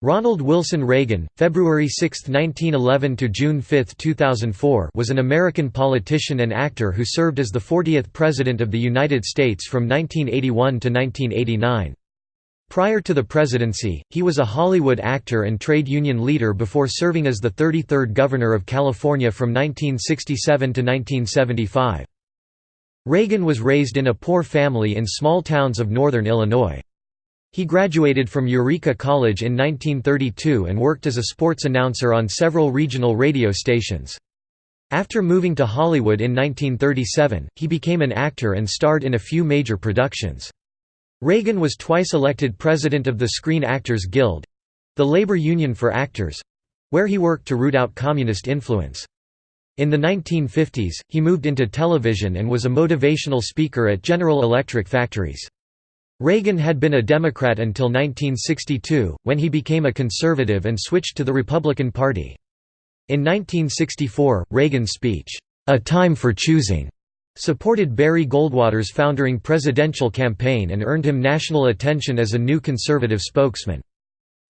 Ronald Wilson Reagan, February 6, 1911 to June 5, 2004, was an American politician and actor who served as the 40th President of the United States from 1981 to 1989. Prior to the presidency, he was a Hollywood actor and trade union leader before serving as the 33rd Governor of California from 1967 to 1975. Reagan was raised in a poor family in small towns of northern Illinois. He graduated from Eureka College in 1932 and worked as a sports announcer on several regional radio stations. After moving to Hollywood in 1937, he became an actor and starred in a few major productions. Reagan was twice elected president of the Screen Actors Guild—the labor union for actors—where he worked to root out communist influence. In the 1950s, he moved into television and was a motivational speaker at General Electric factories. Reagan had been a Democrat until 1962, when he became a conservative and switched to the Republican Party. In 1964, Reagan's speech, "'A Time for Choosing' supported Barry Goldwater's foundering presidential campaign and earned him national attention as a new conservative spokesman.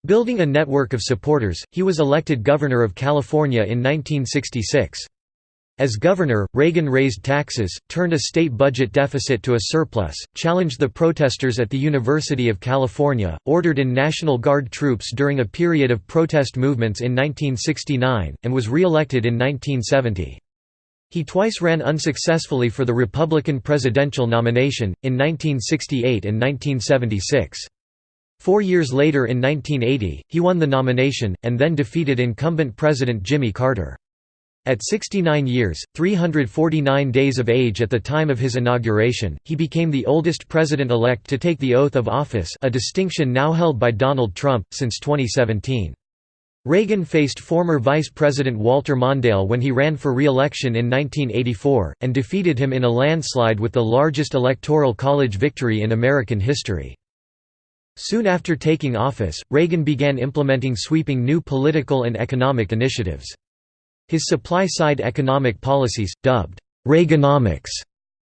Building a network of supporters, he was elected Governor of California in 1966. As governor, Reagan raised taxes, turned a state budget deficit to a surplus, challenged the protesters at the University of California, ordered in National Guard troops during a period of protest movements in 1969, and was re-elected in 1970. He twice ran unsuccessfully for the Republican presidential nomination, in 1968 and 1976. Four years later in 1980, he won the nomination, and then defeated incumbent President Jimmy Carter. At 69 years, 349 days of age at the time of his inauguration, he became the oldest president-elect to take the oath of office a distinction now held by Donald Trump, since 2017. Reagan faced former Vice President Walter Mondale when he ran for re-election in 1984, and defeated him in a landslide with the largest electoral college victory in American history. Soon after taking office, Reagan began implementing sweeping new political and economic initiatives. His supply-side economic policies, dubbed Reaganomics,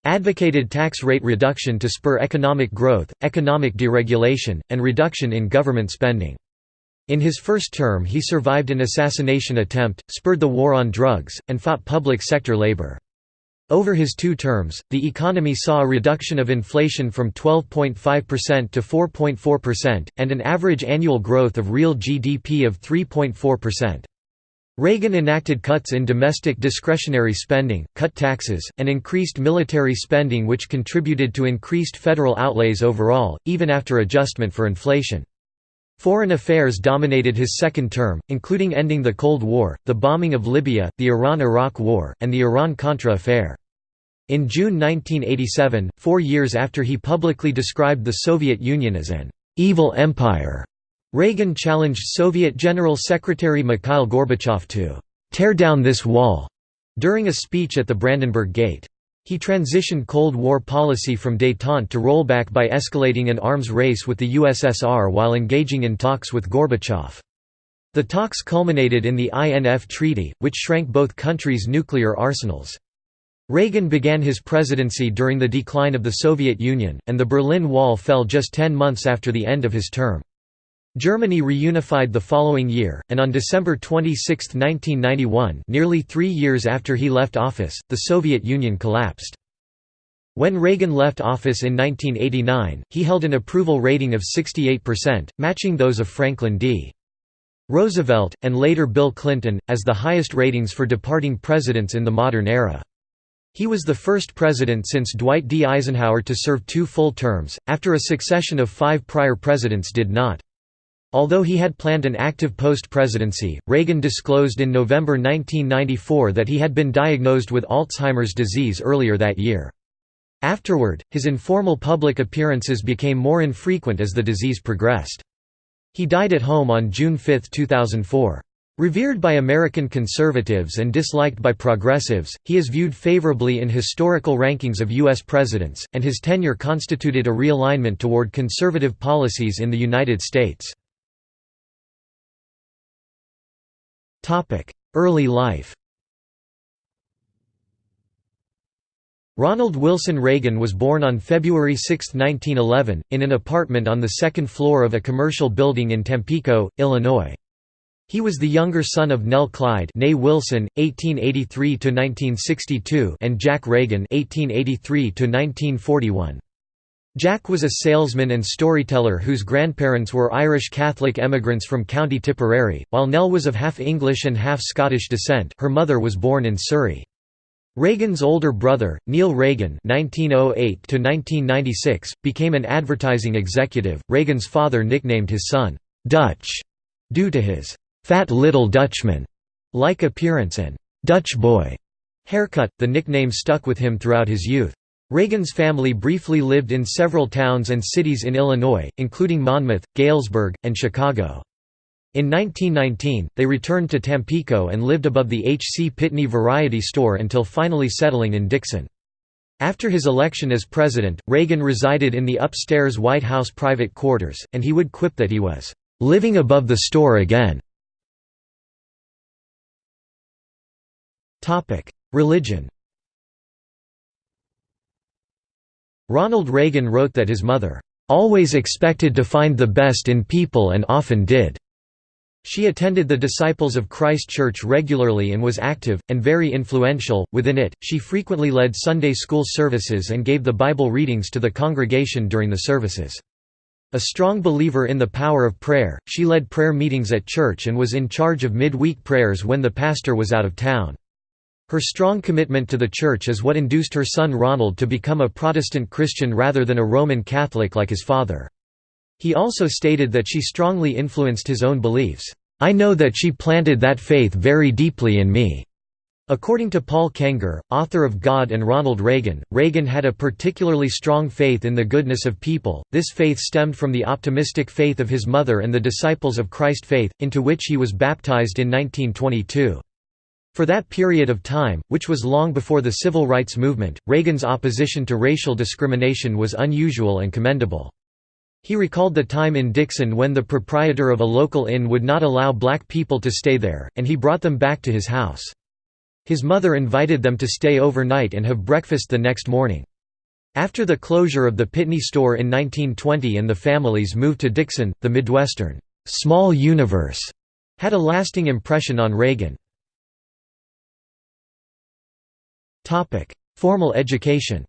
advocated tax rate reduction to spur economic growth, economic deregulation, and reduction in government spending. In his first term he survived an assassination attempt, spurred the war on drugs, and fought public sector labor. Over his two terms, the economy saw a reduction of inflation from 12.5% to 4.4%, and an average annual growth of real GDP of 3.4%. Reagan enacted cuts in domestic discretionary spending, cut taxes, and increased military spending which contributed to increased federal outlays overall, even after adjustment for inflation. Foreign affairs dominated his second term, including ending the Cold War, the bombing of Libya, the Iran–Iraq War, and the Iran-Contra affair. In June 1987, four years after he publicly described the Soviet Union as an «evil empire», Reagan challenged Soviet General Secretary Mikhail Gorbachev to «tear down this wall» during a speech at the Brandenburg Gate. He transitioned Cold War policy from détente to rollback by escalating an arms race with the USSR while engaging in talks with Gorbachev. The talks culminated in the INF Treaty, which shrank both countries' nuclear arsenals. Reagan began his presidency during the decline of the Soviet Union, and the Berlin Wall fell just ten months after the end of his term. Germany reunified the following year, and on December 26, 1991 nearly three years after he left office, the Soviet Union collapsed. When Reagan left office in 1989, he held an approval rating of 68%, matching those of Franklin D. Roosevelt, and later Bill Clinton, as the highest ratings for departing presidents in the modern era. He was the first president since Dwight D. Eisenhower to serve two full terms, after a succession of five prior presidents did not. Although he had planned an active post-presidency, Reagan disclosed in November 1994 that he had been diagnosed with Alzheimer's disease earlier that year. Afterward, his informal public appearances became more infrequent as the disease progressed. He died at home on June 5, 2004. Revered by American conservatives and disliked by progressives, he is viewed favorably in historical rankings of U.S. presidents, and his tenure constituted a realignment toward conservative policies in the United States. Early life Ronald Wilson Reagan was born on February 6, 1911, in an apartment on the second floor of a commercial building in Tampico, Illinois. He was the younger son of Nell Clyde Wilson, 1883–1962 and Jack Reagan 1883–1941. Jack was a salesman and storyteller whose grandparents were Irish Catholic emigrants from County Tipperary, while Nell was of half English and half Scottish descent her mother was born in Surrey. Reagan's older brother, Neil Reagan (1908–1996), became an advertising executive. Reagan's father nicknamed his son "Dutch" due to his "fat little Dutchman"-like appearance and "Dutch boy" haircut. The nickname stuck with him throughout his youth. Reagan's family briefly lived in several towns and cities in Illinois, including Monmouth, Galesburg, and Chicago. In 1919, they returned to Tampico and lived above the H. C. Pitney Variety Store until finally settling in Dixon. After his election as president, Reagan resided in the upstairs White House private quarters, and he would quip that he was "...living above the store again." Religion Ronald Reagan wrote that his mother, "...always expected to find the best in people and often did." She attended the Disciples of Christ Church regularly and was active, and very influential, within it. She frequently led Sunday school services and gave the Bible readings to the congregation during the services. A strong believer in the power of prayer, she led prayer meetings at church and was in charge of mid-week prayers when the pastor was out of town. Her strong commitment to the church is what induced her son Ronald to become a Protestant Christian rather than a Roman Catholic like his father. He also stated that she strongly influenced his own beliefs. I know that she planted that faith very deeply in me. According to Paul Kengor, author of God and Ronald Reagan, Reagan had a particularly strong faith in the goodness of people. This faith stemmed from the optimistic faith of his mother and the Disciples of Christ faith, into which he was baptized in 1922. For that period of time, which was long before the civil rights movement, Reagan's opposition to racial discrimination was unusual and commendable. He recalled the time in Dixon when the proprietor of a local inn would not allow black people to stay there, and he brought them back to his house. His mother invited them to stay overnight and have breakfast the next morning. After the closure of the Pitney store in 1920 and the families moved to Dixon, the Midwestern small universe had a lasting impression on Reagan. Formal education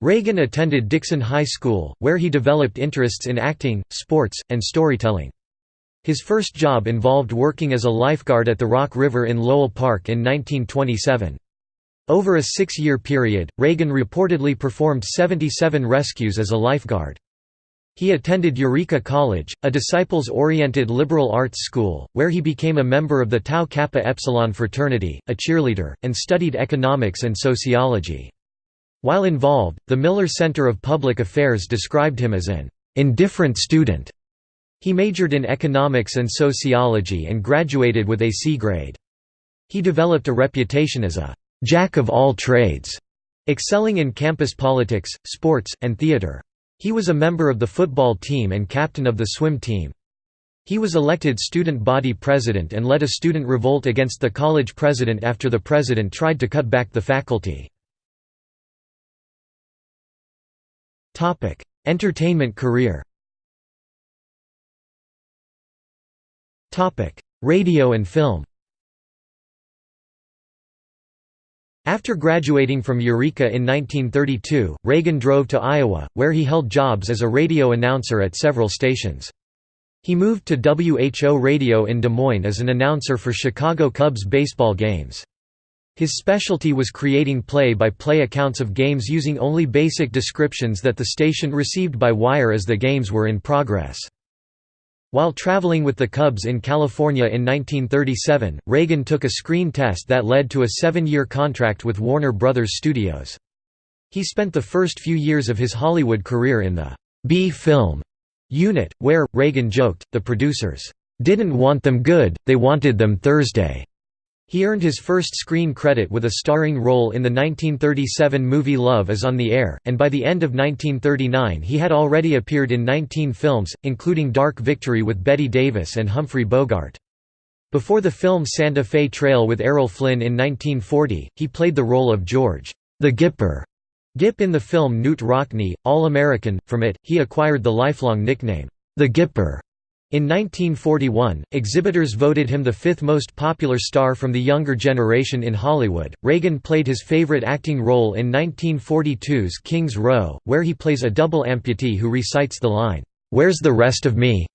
Reagan attended Dixon High School, where he developed interests in acting, sports, and storytelling. His first job involved working as a lifeguard at the Rock River in Lowell Park in 1927. Over a six-year period, Reagan reportedly performed 77 rescues as a lifeguard. He attended Eureka College, a disciples-oriented liberal arts school, where he became a member of the Tau Kappa Epsilon fraternity, a cheerleader, and studied economics and sociology. While involved, the Miller Center of Public Affairs described him as an indifferent student. He majored in economics and sociology and graduated with a C grade. He developed a reputation as a «jack of all trades», excelling in campus politics, sports, and theater. He was a member of the football team and captain of the swim team. He was elected student body president and led a student revolt against the college president after the president tried to cut back the faculty. Entertainment career. Radio and film. After graduating from Eureka in 1932, Reagan drove to Iowa, where he held jobs as a radio announcer at several stations. He moved to WHO Radio in Des Moines as an announcer for Chicago Cubs baseball games. His specialty was creating play-by-play -play accounts of games using only basic descriptions that the station received by wire as the games were in progress. While traveling with the Cubs in California in 1937, Reagan took a screen test that led to a seven-year contract with Warner Brothers Studios. He spent the first few years of his Hollywood career in the B-film unit, where, Reagan joked, the producers, "...didn't want them good, they wanted them Thursday." He earned his first screen credit with a starring role in the 1937 movie Love is on the Air, and by the end of 1939 he had already appeared in 19 films, including Dark Victory with Bette Davis and Humphrey Bogart. Before the film Santa Fe Trail with Errol Flynn in 1940, he played the role of George, the Gipper, Gipp in the film Knute Rockne, All-American. From it, he acquired the lifelong nickname, the Gipper. In 1941, exhibitors voted him the fifth most popular star from the younger generation in Hollywood. Reagan played his favorite acting role in 1942's King's Row, where he plays a double amputee who recites the line, Where's the rest of me?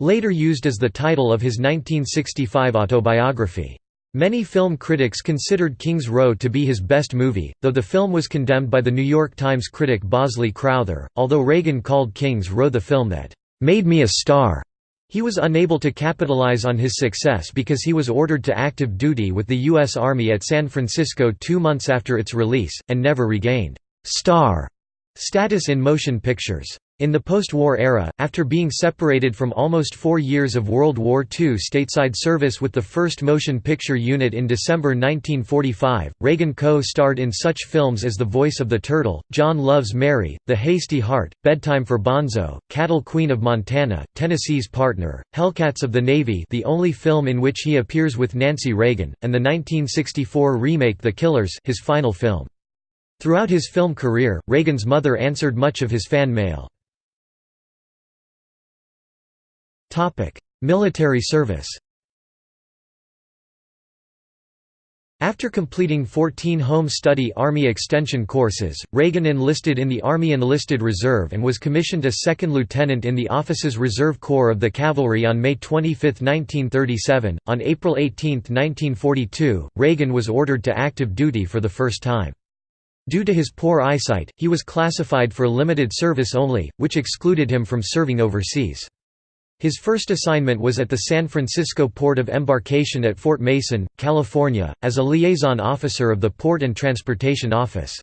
Later used as the title of his 1965 autobiography. Many film critics considered King's Row to be his best movie, though the film was condemned by The New York Times critic Bosley Crowther. Although Reagan called King's Row the film that made me a star, he was unable to capitalize on his success because he was ordered to active duty with the U.S. Army at San Francisco two months after its release, and never regained star status in motion pictures. In the post-war era, after being separated from almost four years of World War II stateside service with the 1st Motion Picture Unit in December 1945, Reagan co-starred in such films as The Voice of the Turtle, John Loves Mary, The Hasty Heart, Bedtime for Bonzo, Cattle Queen of Montana, Tennessee's Partner, Hellcats of the Navy the only film in which he appears with Nancy Reagan, and the 1964 remake The Killers his final film. Throughout his film career, Reagan's mother answered much of his fan mail. Military service After completing 14 home study Army extension courses, Reagan enlisted in the Army Enlisted Reserve and was commissioned a second lieutenant in the Officers Reserve Corps of the Cavalry on May 25, 1937. On April 18, 1942, Reagan was ordered to active duty for the first time. Due to his poor eyesight, he was classified for limited service only, which excluded him from serving overseas. His first assignment was at the San Francisco Port of Embarkation at Fort Mason, California, as a liaison officer of the Port and Transportation Office.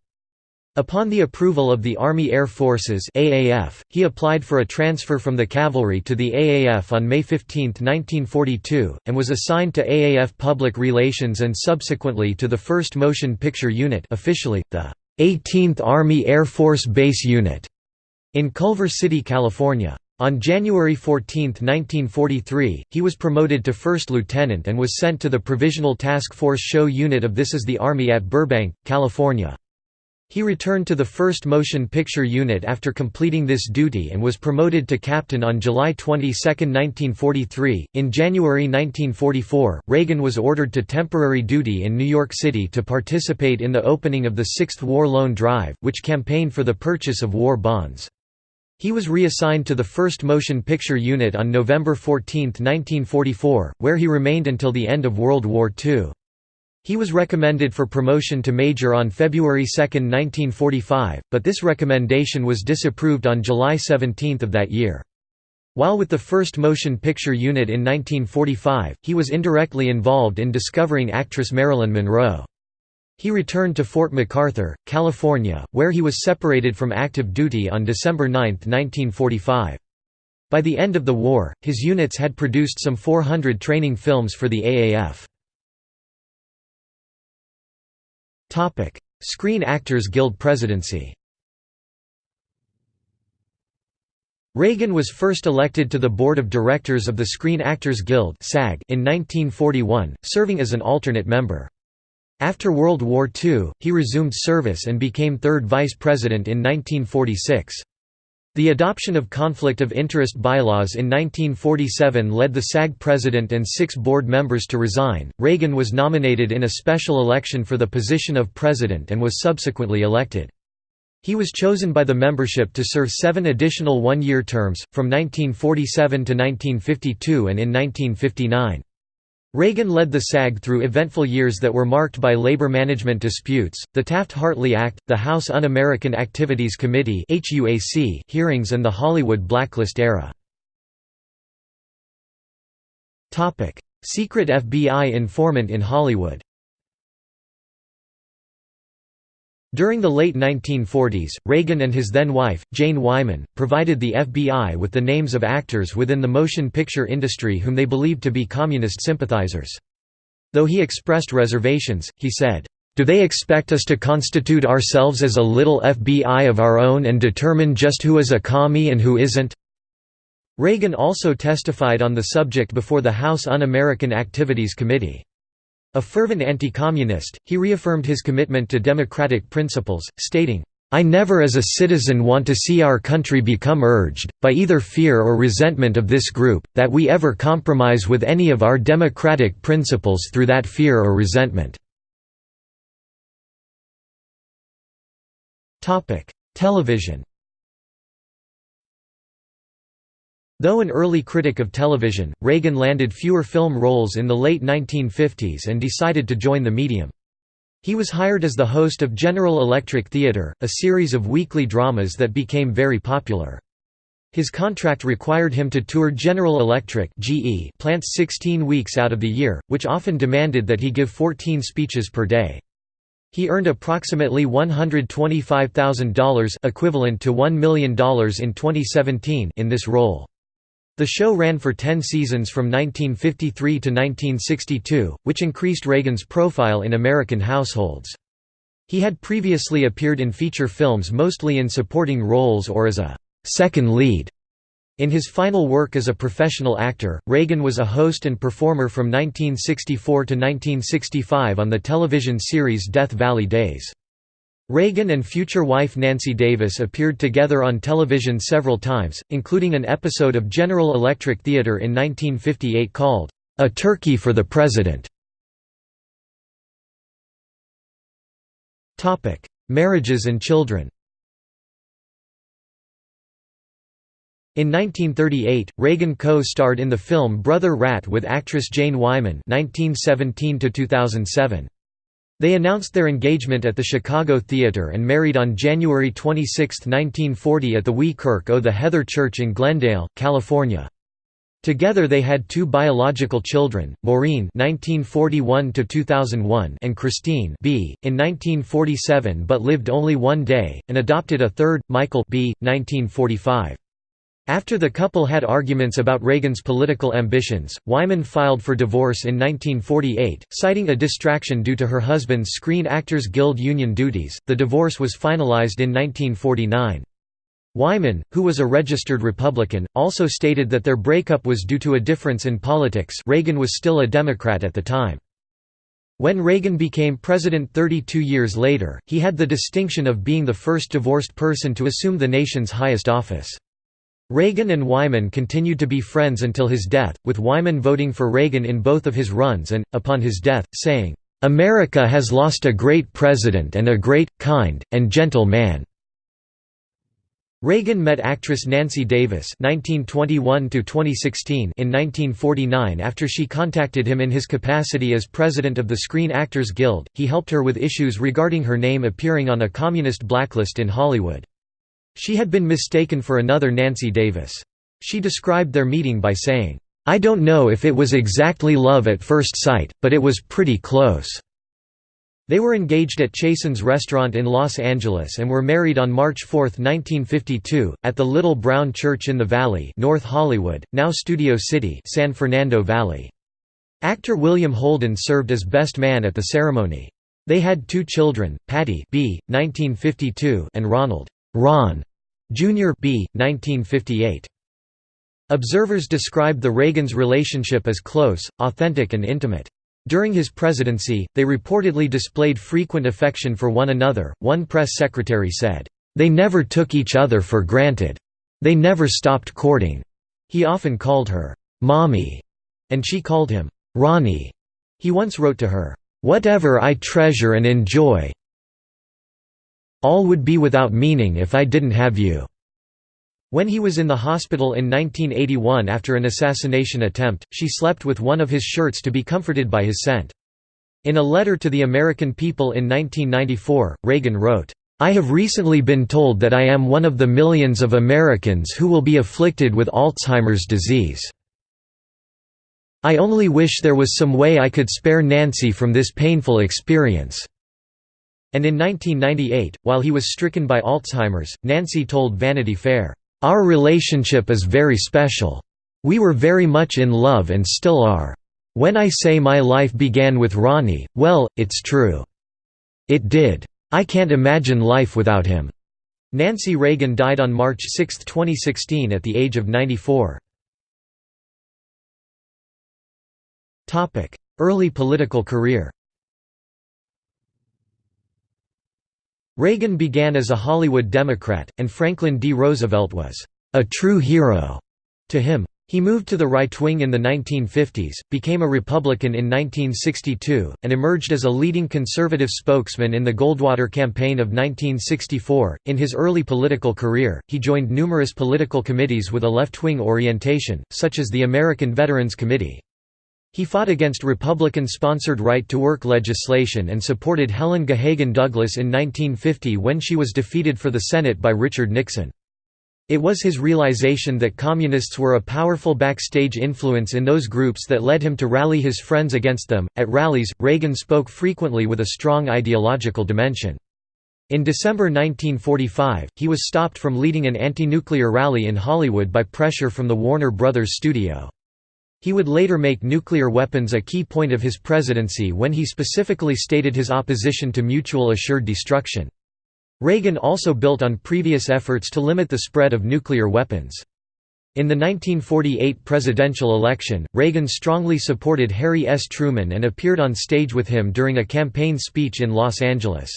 Upon the approval of the Army Air Forces AAF, he applied for a transfer from the cavalry to the AAF on May 15, 1942, and was assigned to AAF Public Relations and subsequently to the 1st Motion Picture Unit officially, the 18th Army Air Force Base Unit, in Culver City, California. On January 14, 1943, he was promoted to first lieutenant and was sent to the Provisional Task Force Show Unit of This Is the Army at Burbank, California. He returned to the 1st Motion Picture Unit after completing this duty and was promoted to captain on July 22, 1943. In January 1944, Reagan was ordered to temporary duty in New York City to participate in the opening of the Sixth War Loan Drive, which campaigned for the purchase of war bonds. He was reassigned to the 1st Motion Picture Unit on November 14, 1944, where he remained until the end of World War II. He was recommended for promotion to major on February 2, 1945, but this recommendation was disapproved on July 17 of that year. While with the 1st Motion Picture Unit in 1945, he was indirectly involved in discovering actress Marilyn Monroe. He returned to Fort MacArthur, California, where he was separated from active duty on December 9, 1945. By the end of the war, his units had produced some 400 training films for the AAF. Screen Actors Guild presidency Reagan was first elected to the board of directors of the Screen Actors Guild in 1941, serving as an alternate member. After World War II, he resumed service and became third vice president in 1946. The adoption of conflict of interest bylaws in 1947 led the SAG president and six board members to resign. Reagan was nominated in a special election for the position of president and was subsequently elected. He was chosen by the membership to serve seven additional one-year terms, from 1947 to 1952 and in 1959. Reagan led the SAG through eventful years that were marked by labor management disputes, the Taft-Hartley Act, the House Un-American Activities Committee hearings and the Hollywood blacklist era. Secret FBI informant in Hollywood During the late 1940s, Reagan and his then-wife, Jane Wyman, provided the FBI with the names of actors within the motion picture industry whom they believed to be communist sympathizers. Though he expressed reservations, he said, "...do they expect us to constitute ourselves as a little FBI of our own and determine just who is a commie and who isn't? Reagan also testified on the subject before the House Un-American Activities Committee. A fervent anti-communist, he reaffirmed his commitment to democratic principles, stating, I never as a citizen want to see our country become urged, by either fear or resentment of this group, that we ever compromise with any of our democratic principles through that fear or resentment." Television Though an early critic of television, Reagan landed fewer film roles in the late 1950s and decided to join the medium. He was hired as the host of General Electric Theater, a series of weekly dramas that became very popular. His contract required him to tour General Electric plants 16 weeks out of the year, which often demanded that he give 14 speeches per day. He earned approximately $125,000 equivalent to $1 million in 2017 in this role. The show ran for 10 seasons from 1953 to 1962, which increased Reagan's profile in American households. He had previously appeared in feature films mostly in supporting roles or as a second lead. In his final work as a professional actor, Reagan was a host and performer from 1964 to 1965 on the television series Death Valley Days. Reagan and future wife Nancy Davis appeared together on television several times, including an episode of General Electric Theater in 1958 called, "'A Turkey for the President". Marriages and children In 1938, Reagan co-starred in the film Brother Rat with actress Jane Wyman 1917 -2007. They announced their engagement at the Chicago Theatre and married on January 26, 1940 at the Wee Kirk o' the Heather Church in Glendale, California. Together they had two biological children, Maureen (1941–2001) and Christine (b. in 1947 but lived only one day), and adopted a third, Michael (b. 1945). After the couple had arguments about Reagan's political ambitions, Wyman filed for divorce in 1948, citing a distraction due to her husband's Screen Actors Guild union duties. The divorce was finalized in 1949. Wyman, who was a registered Republican, also stated that their breakup was due to a difference in politics Reagan was still a Democrat at the time. When Reagan became president 32 years later, he had the distinction of being the first divorced person to assume the nation's highest office. Reagan and Wyman continued to be friends until his death, with Wyman voting for Reagan in both of his runs and, upon his death, saying, "'America has lost a great president and a great, kind, and gentle man." Reagan met actress Nancy Davis (1921–2016) in 1949 after she contacted him in his capacity as president of the Screen Actors Guild. He helped her with issues regarding her name appearing on a communist blacklist in Hollywood. She had been mistaken for another Nancy Davis. She described their meeting by saying, "'I don't know if it was exactly love at first sight, but it was pretty close.'" They were engaged at Chasen's restaurant in Los Angeles and were married on March 4, 1952, at the Little Brown Church in the Valley North Hollywood, now Studio City San Fernando Valley. Actor William Holden served as best man at the ceremony. They had two children, Patty B. 1952 and Ronald Ron Jr. B. 1958. Observers described the Reagans' relationship as close, authentic and intimate. During his presidency, they reportedly displayed frequent affection for one another. One press secretary said, They never took each other for granted. They never stopped courting. He often called her, Mommy, and she called him, Ronnie. He once wrote to her, Whatever I treasure and enjoy, all would be without meaning if I didn't have you." When he was in the hospital in 1981 after an assassination attempt, she slept with one of his shirts to be comforted by his scent. In a letter to the American people in 1994, Reagan wrote, I have recently been told that I am one of the millions of Americans who will be afflicted with Alzheimer's disease. I only wish there was some way I could spare Nancy from this painful experience. And in 1998, while he was stricken by Alzheimer's, Nancy told Vanity Fair, "'Our relationship is very special. We were very much in love and still are. When I say my life began with Ronnie, well, it's true. It did. I can't imagine life without him." Nancy Reagan died on March 6, 2016 at the age of 94. Early political career Reagan began as a Hollywood Democrat, and Franklin D. Roosevelt was a true hero to him. He moved to the right wing in the 1950s, became a Republican in 1962, and emerged as a leading conservative spokesman in the Goldwater campaign of 1964. In his early political career, he joined numerous political committees with a left wing orientation, such as the American Veterans Committee. He fought against Republican-sponsored right-to-work legislation and supported Helen Gahagan Douglas in 1950 when she was defeated for the Senate by Richard Nixon. It was his realization that communists were a powerful backstage influence in those groups that led him to rally his friends against them. At rallies, Reagan spoke frequently with a strong ideological dimension. In December 1945, he was stopped from leading an anti-nuclear rally in Hollywood by pressure from the Warner Brothers studio. He would later make nuclear weapons a key point of his presidency when he specifically stated his opposition to mutual assured destruction. Reagan also built on previous efforts to limit the spread of nuclear weapons. In the 1948 presidential election, Reagan strongly supported Harry S. Truman and appeared on stage with him during a campaign speech in Los Angeles.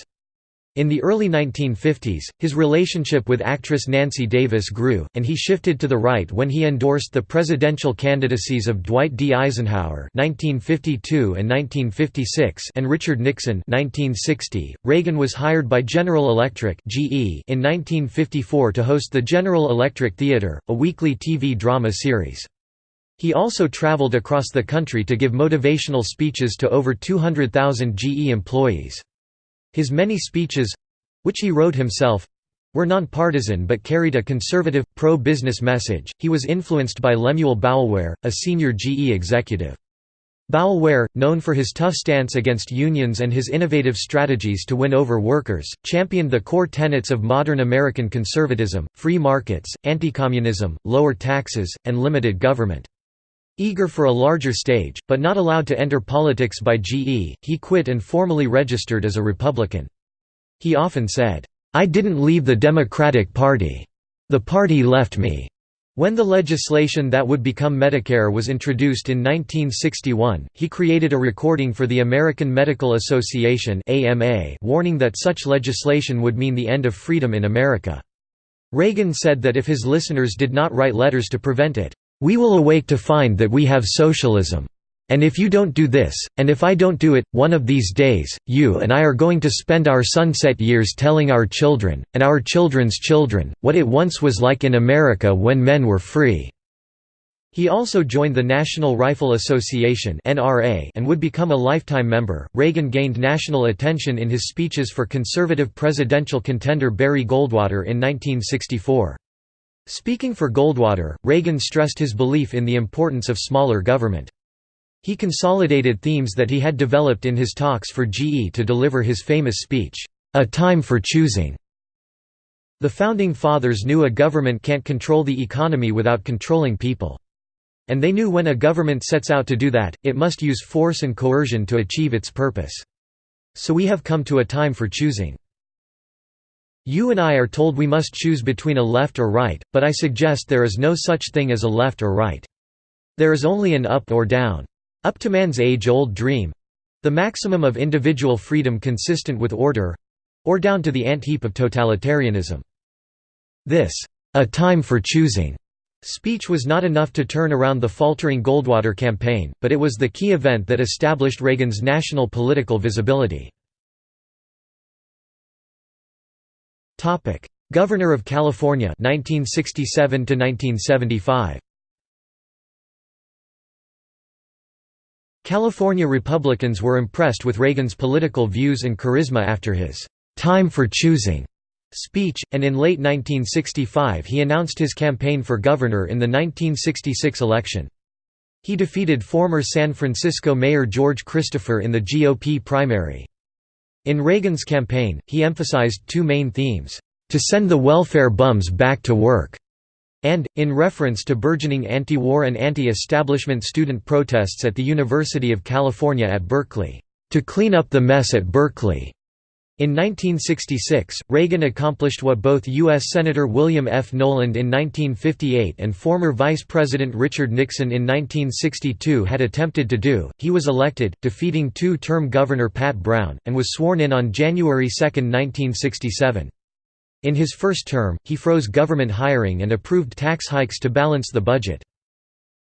In the early 1950s, his relationship with actress Nancy Davis grew, and he shifted to the right when he endorsed the presidential candidacies of Dwight D. Eisenhower (1952 and 1956) and Richard Nixon (1960). Reagan was hired by General Electric (GE) in 1954 to host the General Electric Theater, a weekly TV drama series. He also traveled across the country to give motivational speeches to over 200,000 GE employees. His many speeches—which he wrote himself, were nonpartisan but carried a conservative, pro-business message. He was influenced by Lemuel Boulware, a senior GE executive. Boulware, known for his tough stance against unions and his innovative strategies to win over workers, championed the core tenets of modern American conservatism, free markets, anti-communism, lower taxes, and limited government. Eager for a larger stage, but not allowed to enter politics by GE, he quit and formally registered as a Republican. He often said, "'I didn't leave the Democratic Party. The party left me.'" When the legislation that would become Medicare was introduced in 1961, he created a recording for the American Medical Association warning that such legislation would mean the end of freedom in America. Reagan said that if his listeners did not write letters to prevent it, we will awake to find that we have socialism. And if you don't do this, and if I don't do it, one of these days, you and I are going to spend our sunset years telling our children, and our children's children, what it once was like in America when men were free." He also joined the National Rifle Association and would become a lifetime member. Reagan gained national attention in his speeches for conservative presidential contender Barry Goldwater in 1964. Speaking for Goldwater, Reagan stressed his belief in the importance of smaller government. He consolidated themes that he had developed in his talks for GE to deliver his famous speech, "'A Time for Choosing'". The Founding Fathers knew a government can't control the economy without controlling people. And they knew when a government sets out to do that, it must use force and coercion to achieve its purpose. So we have come to a time for choosing. You and I are told we must choose between a left or right, but I suggest there is no such thing as a left or right. There is only an up or down. Up to man's age-old dream—the maximum of individual freedom consistent with order—or down to the ant heap of totalitarianism. This, a time for choosing, speech was not enough to turn around the faltering Goldwater campaign, but it was the key event that established Reagan's national political visibility. Topic: Governor of California 1967 to 1975. California Republicans were impressed with Reagan's political views and charisma after his time for choosing speech, and in late 1965 he announced his campaign for governor in the 1966 election. He defeated former San Francisco Mayor George Christopher in the GOP primary. In Reagan's campaign, he emphasized two main themes, "...to send the welfare bums back to work," and, in reference to burgeoning anti-war and anti-establishment student protests at the University of California at Berkeley, "...to clean up the mess at Berkeley." In 1966, Reagan accomplished what both U.S. Senator William F. Knowland in 1958 and former Vice President Richard Nixon in 1962 had attempted to do, he was elected, defeating two-term Governor Pat Brown, and was sworn in on January 2, 1967. In his first term, he froze government hiring and approved tax hikes to balance the budget.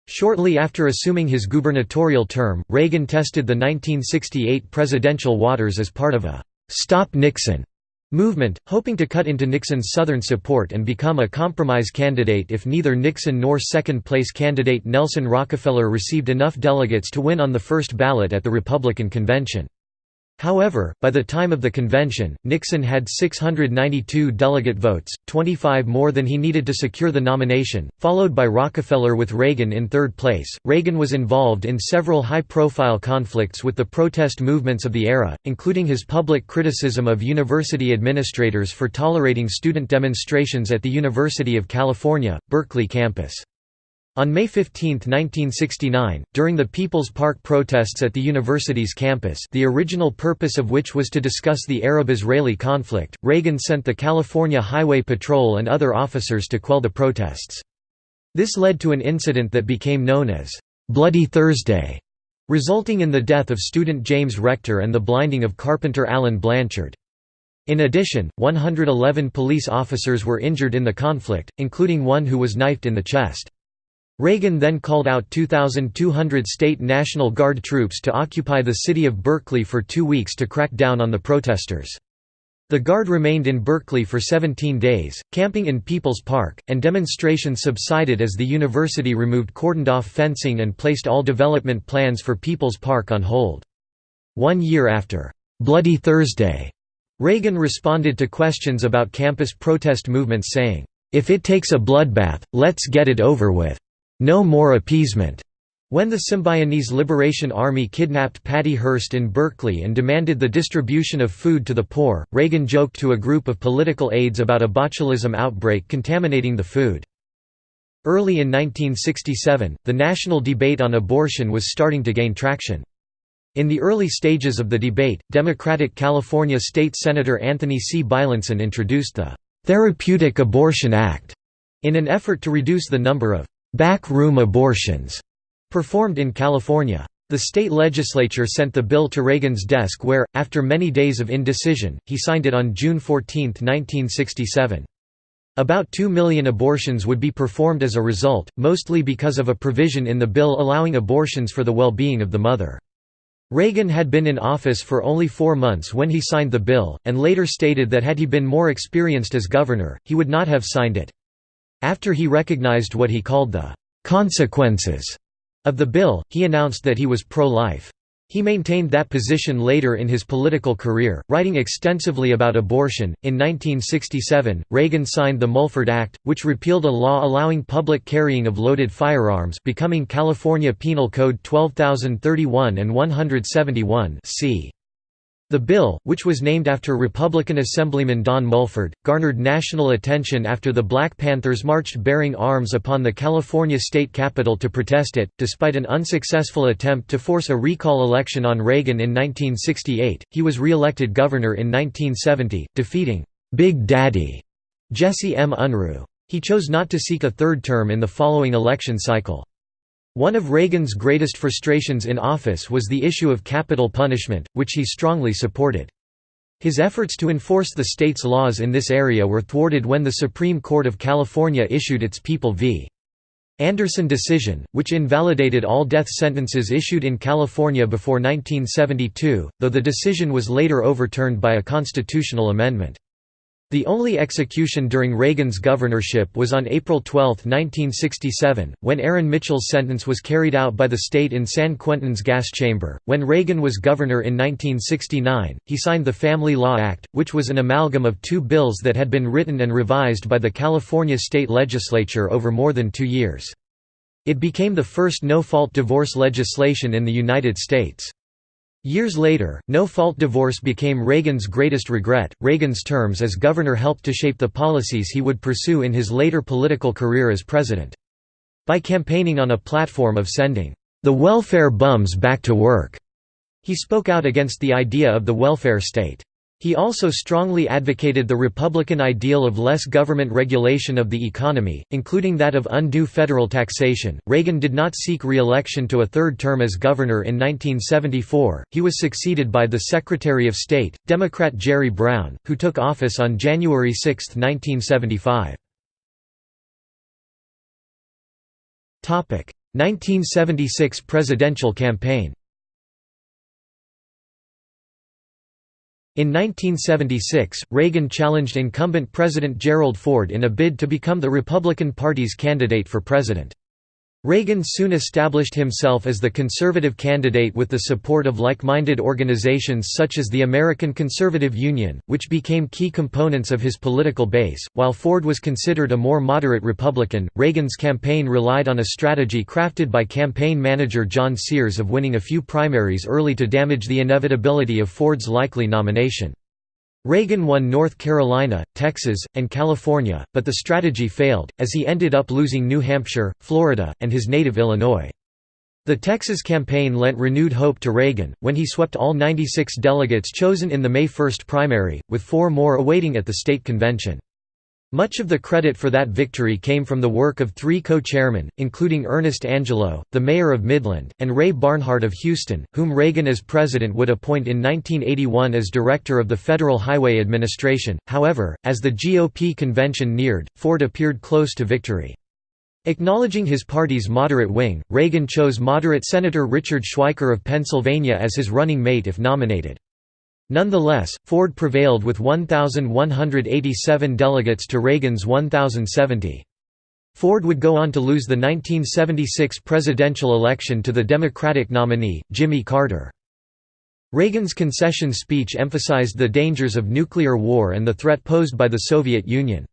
Shortly after assuming his gubernatorial term, Reagan tested the 1968 presidential waters as part of a «Stop Nixon» movement, hoping to cut into Nixon's Southern support and become a compromise candidate if neither Nixon nor second-place candidate Nelson Rockefeller received enough delegates to win on the first ballot at the Republican convention. However, by the time of the convention, Nixon had 692 delegate votes, 25 more than he needed to secure the nomination, followed by Rockefeller with Reagan in third place. Reagan was involved in several high profile conflicts with the protest movements of the era, including his public criticism of university administrators for tolerating student demonstrations at the University of California, Berkeley campus. On May 15, 1969, during the People's Park protests at the university's campus the original purpose of which was to discuss the Arab-Israeli conflict, Reagan sent the California Highway Patrol and other officers to quell the protests. This led to an incident that became known as, "'Bloody Thursday' resulting in the death of student James Rector and the blinding of carpenter Alan Blanchard. In addition, 111 police officers were injured in the conflict, including one who was knifed in the chest. Reagan then called out 2,200 state National Guard troops to occupy the city of Berkeley for two weeks to crack down on the protesters. The Guard remained in Berkeley for 17 days, camping in People's Park, and demonstrations subsided as the university removed cordoned-off fencing and placed all development plans for People's Park on hold. One year after, "'Bloody Thursday'", Reagan responded to questions about campus protest movements saying, "'If it takes a bloodbath, let's get it over with.' No more appeasement. When the Symbionese Liberation Army kidnapped Patty Hearst in Berkeley and demanded the distribution of food to the poor, Reagan joked to a group of political aides about a botulism outbreak contaminating the food. Early in 1967, the national debate on abortion was starting to gain traction. In the early stages of the debate, Democratic California State Senator Anthony C. Beilenson introduced the "'Therapeutic Abortion Act' in an effort to reduce the number of back-room abortions performed in California. The state legislature sent the bill to Reagan's desk where, after many days of indecision, he signed it on June 14, 1967. About 2 million abortions would be performed as a result, mostly because of a provision in the bill allowing abortions for the well-being of the mother. Reagan had been in office for only four months when he signed the bill, and later stated that had he been more experienced as governor, he would not have signed it. After he recognized what he called the «consequences» of the bill, he announced that he was pro-life. He maintained that position later in his political career, writing extensively about abortion. In 1967, Reagan signed the Mulford Act, which repealed a law allowing public carrying of loaded firearms, becoming California Penal Code 12031 and 171 c. The bill, which was named after Republican Assemblyman Don Mulford, garnered national attention after the Black Panthers marched bearing arms upon the California state capitol to protest it. Despite an unsuccessful attempt to force a recall election on Reagan in 1968, he was re-elected governor in 1970, defeating Big Daddy Jesse M. Unruh. He chose not to seek a third term in the following election cycle. One of Reagan's greatest frustrations in office was the issue of capital punishment, which he strongly supported. His efforts to enforce the state's laws in this area were thwarted when the Supreme Court of California issued its People v. Anderson decision, which invalidated all death sentences issued in California before 1972, though the decision was later overturned by a constitutional amendment. The only execution during Reagan's governorship was on April 12, 1967, when Aaron Mitchell's sentence was carried out by the state in San Quentin's gas chamber. When Reagan was governor in 1969, he signed the Family Law Act, which was an amalgam of two bills that had been written and revised by the California state legislature over more than two years. It became the first no-fault divorce legislation in the United States. Years later, no-fault divorce became Reagan's greatest regret. Reagan's terms as governor helped to shape the policies he would pursue in his later political career as president. By campaigning on a platform of sending the welfare bums back to work, he spoke out against the idea of the welfare state. He also strongly advocated the Republican ideal of less government regulation of the economy, including that of undue federal taxation. Reagan did not seek re election to a third term as governor in 1974. He was succeeded by the Secretary of State, Democrat Jerry Brown, who took office on January 6, 1975. 1976 presidential campaign In 1976, Reagan challenged incumbent President Gerald Ford in a bid to become the Republican Party's candidate for president. Reagan soon established himself as the conservative candidate with the support of like-minded organizations such as the American Conservative Union, which became key components of his political base. While Ford was considered a more moderate Republican, Reagan's campaign relied on a strategy crafted by campaign manager John Sears of winning a few primaries early to damage the inevitability of Ford's likely nomination. Reagan won North Carolina, Texas, and California, but the strategy failed, as he ended up losing New Hampshire, Florida, and his native Illinois. The Texas campaign lent renewed hope to Reagan, when he swept all 96 delegates chosen in the May 1 primary, with four more awaiting at the state convention. Much of the credit for that victory came from the work of three co-chairmen, including Ernest Angelo, the mayor of Midland, and Ray Barnhart of Houston, whom Reagan as president would appoint in 1981 as director of the Federal Highway Administration. However, as the GOP convention neared, Ford appeared close to victory. Acknowledging his party's moderate wing, Reagan chose moderate Senator Richard Schweiker of Pennsylvania as his running mate if nominated. Nonetheless, Ford prevailed with 1,187 delegates to Reagan's 1,070. Ford would go on to lose the 1976 presidential election to the Democratic nominee, Jimmy Carter. Reagan's concession speech emphasized the dangers of nuclear war and the threat posed by the Soviet Union.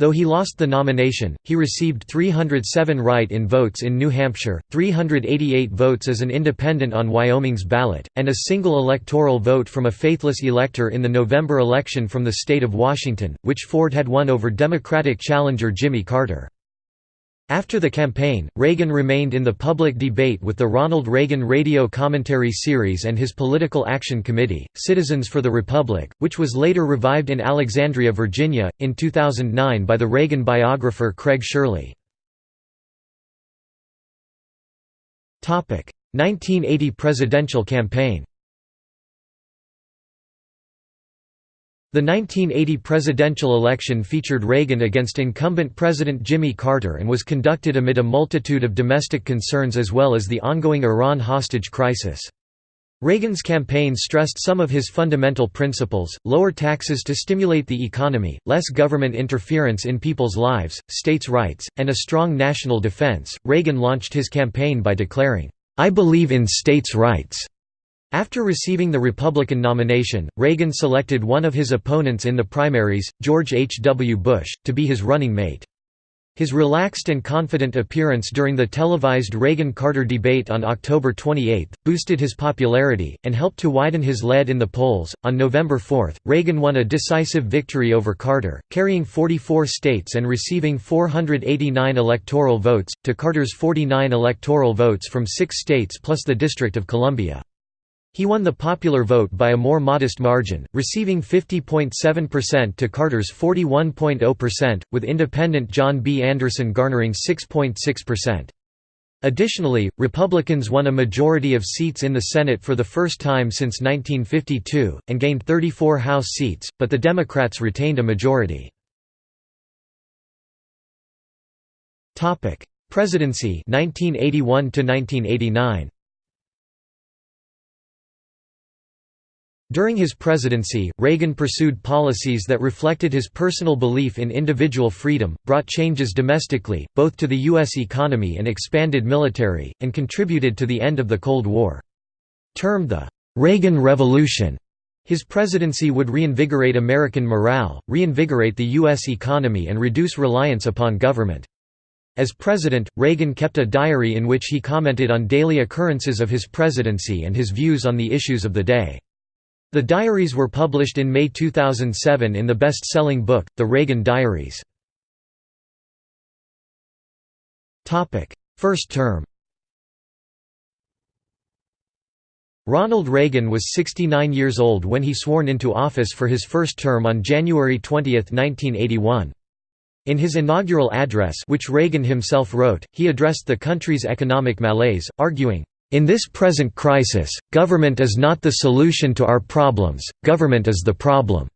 Though he lost the nomination, he received 307 write-in votes in New Hampshire, 388 votes as an independent on Wyoming's ballot, and a single electoral vote from a faithless elector in the November election from the state of Washington, which Ford had won over Democratic challenger Jimmy Carter. After the campaign, Reagan remained in the public debate with the Ronald Reagan Radio Commentary Series and his Political Action Committee, Citizens for the Republic, which was later revived in Alexandria, Virginia, in 2009 by the Reagan biographer Craig Shirley. 1980 presidential campaign The 1980 presidential election featured Reagan against incumbent President Jimmy Carter and was conducted amid a multitude of domestic concerns as well as the ongoing Iran hostage crisis. Reagan's campaign stressed some of his fundamental principles, lower taxes to stimulate the economy, less government interference in people's lives, states' rights, and a strong national defense. Reagan launched his campaign by declaring, I believe in states' rights. After receiving the Republican nomination, Reagan selected one of his opponents in the primaries, George H. W. Bush, to be his running mate. His relaxed and confident appearance during the televised Reagan-Carter debate on October 28 boosted his popularity and helped to widen his lead in the polls. On November 4, Reagan won a decisive victory over Carter, carrying 44 states and receiving 489 electoral votes to Carter's 49 electoral votes from 6 states plus the District of Columbia. He won the popular vote by a more modest margin, receiving 50.7% to Carter's 41.0%, with independent John B. Anderson garnering 6.6%. Additionally, Republicans won a majority of seats in the Senate for the first time since 1952, and gained 34 House seats, but the Democrats retained a majority. Presidency 1981 1989. During his presidency, Reagan pursued policies that reflected his personal belief in individual freedom, brought changes domestically, both to the U.S. economy and expanded military, and contributed to the end of the Cold War. Termed the Reagan Revolution, his presidency would reinvigorate American morale, reinvigorate the U.S. economy and reduce reliance upon government. As president, Reagan kept a diary in which he commented on daily occurrences of his presidency and his views on the issues of the day. The diaries were published in May 2007 in the best-selling book, The Reagan Diaries. First term Ronald Reagan was 69 years old when he sworn into office for his first term on January 20, 1981. In his inaugural address which Reagan himself wrote, he addressed the country's economic malaise, arguing, "...in this present crisis, government is not the solution to our problems, government is the problem."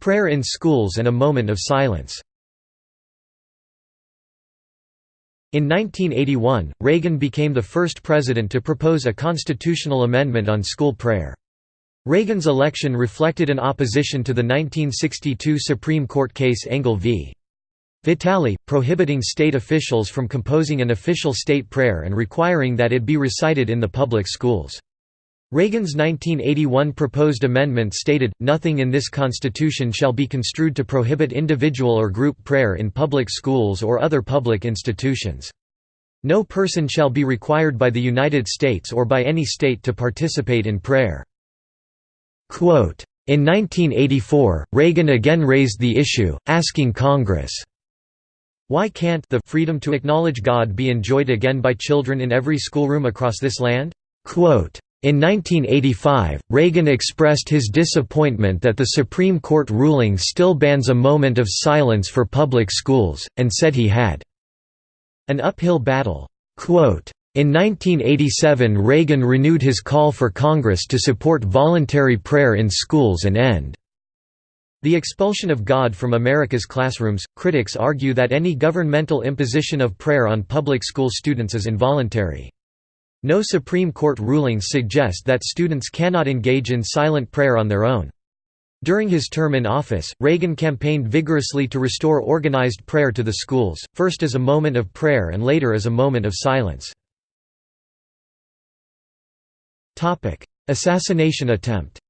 Prayer in schools and a moment of silence In 1981, Reagan became the first president to propose a constitutional amendment on school prayer. Reagan's election reflected an opposition to the 1962 Supreme Court case Engel v. Vitale, prohibiting state officials from composing an official state prayer and requiring that it be recited in the public schools. Reagan's 1981 proposed amendment stated, nothing in this constitution shall be construed to prohibit individual or group prayer in public schools or other public institutions. No person shall be required by the United States or by any state to participate in prayer. Quote, in 1984, Reagan again raised the issue, asking Congress, why can't the freedom to acknowledge God be enjoyed again by children in every schoolroom across this land? Quote, in 1985, Reagan expressed his disappointment that the Supreme Court ruling still bans a moment of silence for public schools, and said he had an uphill battle. In 1987 Reagan renewed his call for Congress to support voluntary prayer in schools and end the expulsion of God from America's classrooms. Critics argue that any governmental imposition of prayer on public school students is involuntary. No Supreme Court rulings suggest that students cannot engage in silent prayer on their own. During his term in office, Reagan campaigned vigorously to restore organized prayer to the schools, first as a moment of prayer and later as a moment of silence. Assassination attempt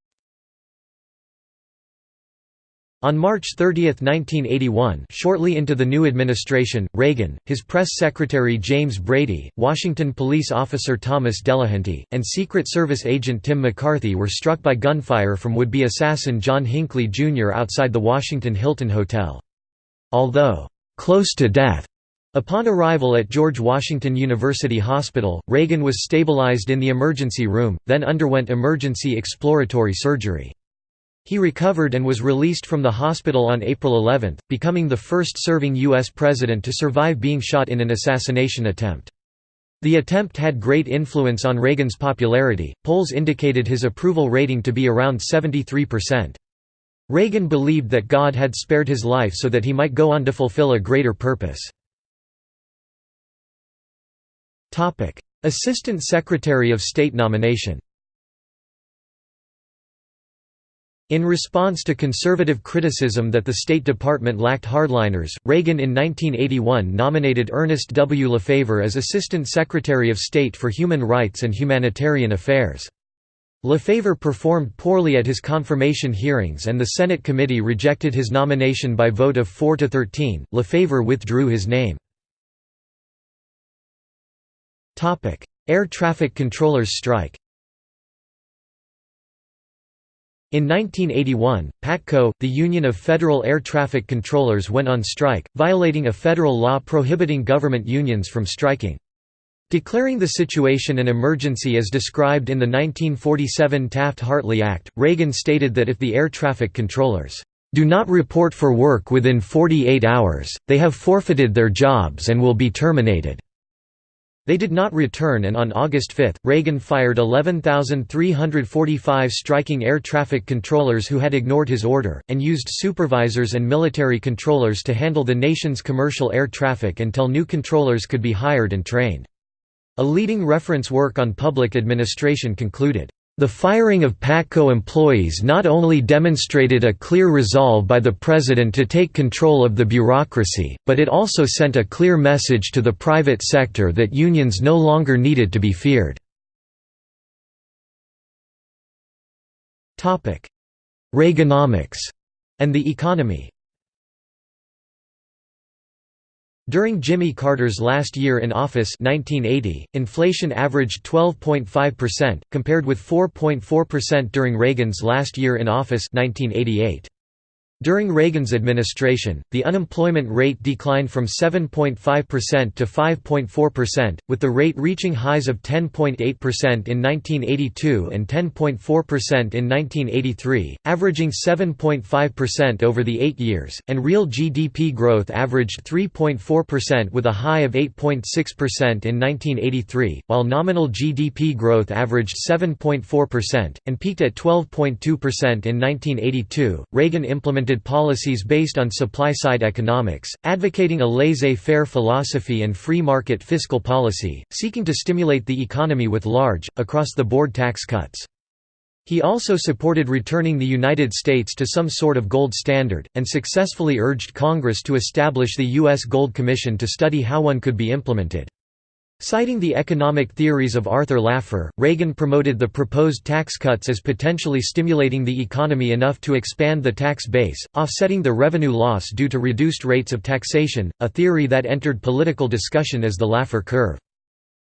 On March 30, 1981 shortly into the new administration, Reagan, his press secretary James Brady, Washington police officer Thomas Delahanty, and Secret Service agent Tim McCarthy were struck by gunfire from would-be assassin John Hinckley, Jr. outside the Washington Hilton Hotel. Although, "...close to death," Upon arrival at George Washington University Hospital, Reagan was stabilized in the emergency room, then underwent emergency exploratory surgery. He recovered and was released from the hospital on April 11, becoming the first serving U.S. president to survive being shot in an assassination attempt. The attempt had great influence on Reagan's popularity, polls indicated his approval rating to be around 73%. Reagan believed that God had spared his life so that he might go on to fulfill a greater purpose. Assistant Secretary of State nomination In response to conservative criticism that the State Department lacked hardliners, Reagan in 1981 nominated Ernest W. Lefever as Assistant Secretary of State for Human Rights and Humanitarian Affairs. Lefever performed poorly at his confirmation hearings and the Senate committee rejected his nomination by vote of 4 to 13. Lefever withdrew his name. Air traffic controllers strike In 1981, PATCO, the Union of Federal Air Traffic Controllers went on strike, violating a federal law prohibiting government unions from striking. Declaring the situation an emergency as described in the 1947 Taft-Hartley Act, Reagan stated that if the air traffic controllers do not report for work within 48 hours, they have forfeited their jobs and will be terminated. They did not return and on August 5, Reagan fired 11,345 striking air traffic controllers who had ignored his order, and used supervisors and military controllers to handle the nation's commercial air traffic until new controllers could be hired and trained. A leading reference work on public administration concluded, the firing of PATCO employees not only demonstrated a clear resolve by the President to take control of the bureaucracy, but it also sent a clear message to the private sector that unions no longer needed to be feared. Reaganomics and the economy During Jimmy Carter's last year in office 1980, inflation averaged 12.5%, compared with 4.4% during Reagan's last year in office 1988. During Reagan's administration, the unemployment rate declined from 7.5% to 5.4%, with the rate reaching highs of 10.8% in 1982 and 10.4% in 1983, averaging 7.5% over the eight years, and real GDP growth averaged 3.4% with a high of 8.6% in 1983, while nominal GDP growth averaged 7.4%, and peaked at 12.2% in 1982. Reagan implemented implemented policies based on supply-side economics, advocating a laissez-faire philosophy and free market fiscal policy, seeking to stimulate the economy with large, across-the-board tax cuts. He also supported returning the United States to some sort of gold standard, and successfully urged Congress to establish the U.S. Gold Commission to study how one could be implemented. Citing the economic theories of Arthur Laffer, Reagan promoted the proposed tax cuts as potentially stimulating the economy enough to expand the tax base, offsetting the revenue loss due to reduced rates of taxation, a theory that entered political discussion as the Laffer curve.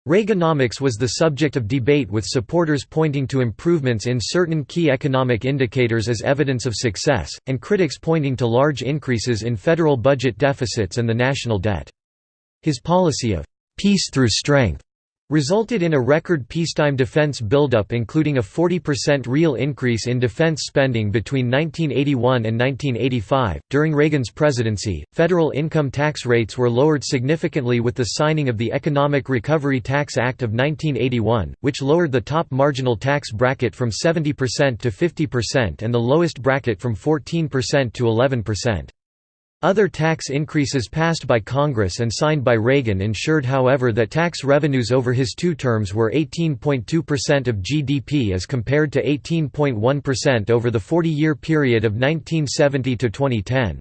Reaganomics was the subject of debate with supporters pointing to improvements in certain key economic indicators as evidence of success, and critics pointing to large increases in federal budget deficits and the national debt. His policy of peace through strength resulted in a record peacetime defense buildup including a 40% real increase in defense spending between 1981 and 1985. During Reagan's presidency, federal income tax rates were lowered significantly with the signing of the Economic Recovery Tax Act of 1981, which lowered the top marginal tax bracket from 70% to 50% and the lowest bracket from 14% to 11%. Other tax increases passed by Congress and signed by Reagan ensured however that tax revenues over his two terms were 18.2% of GDP as compared to 18.1% over the 40-year period of 1970 to 2010.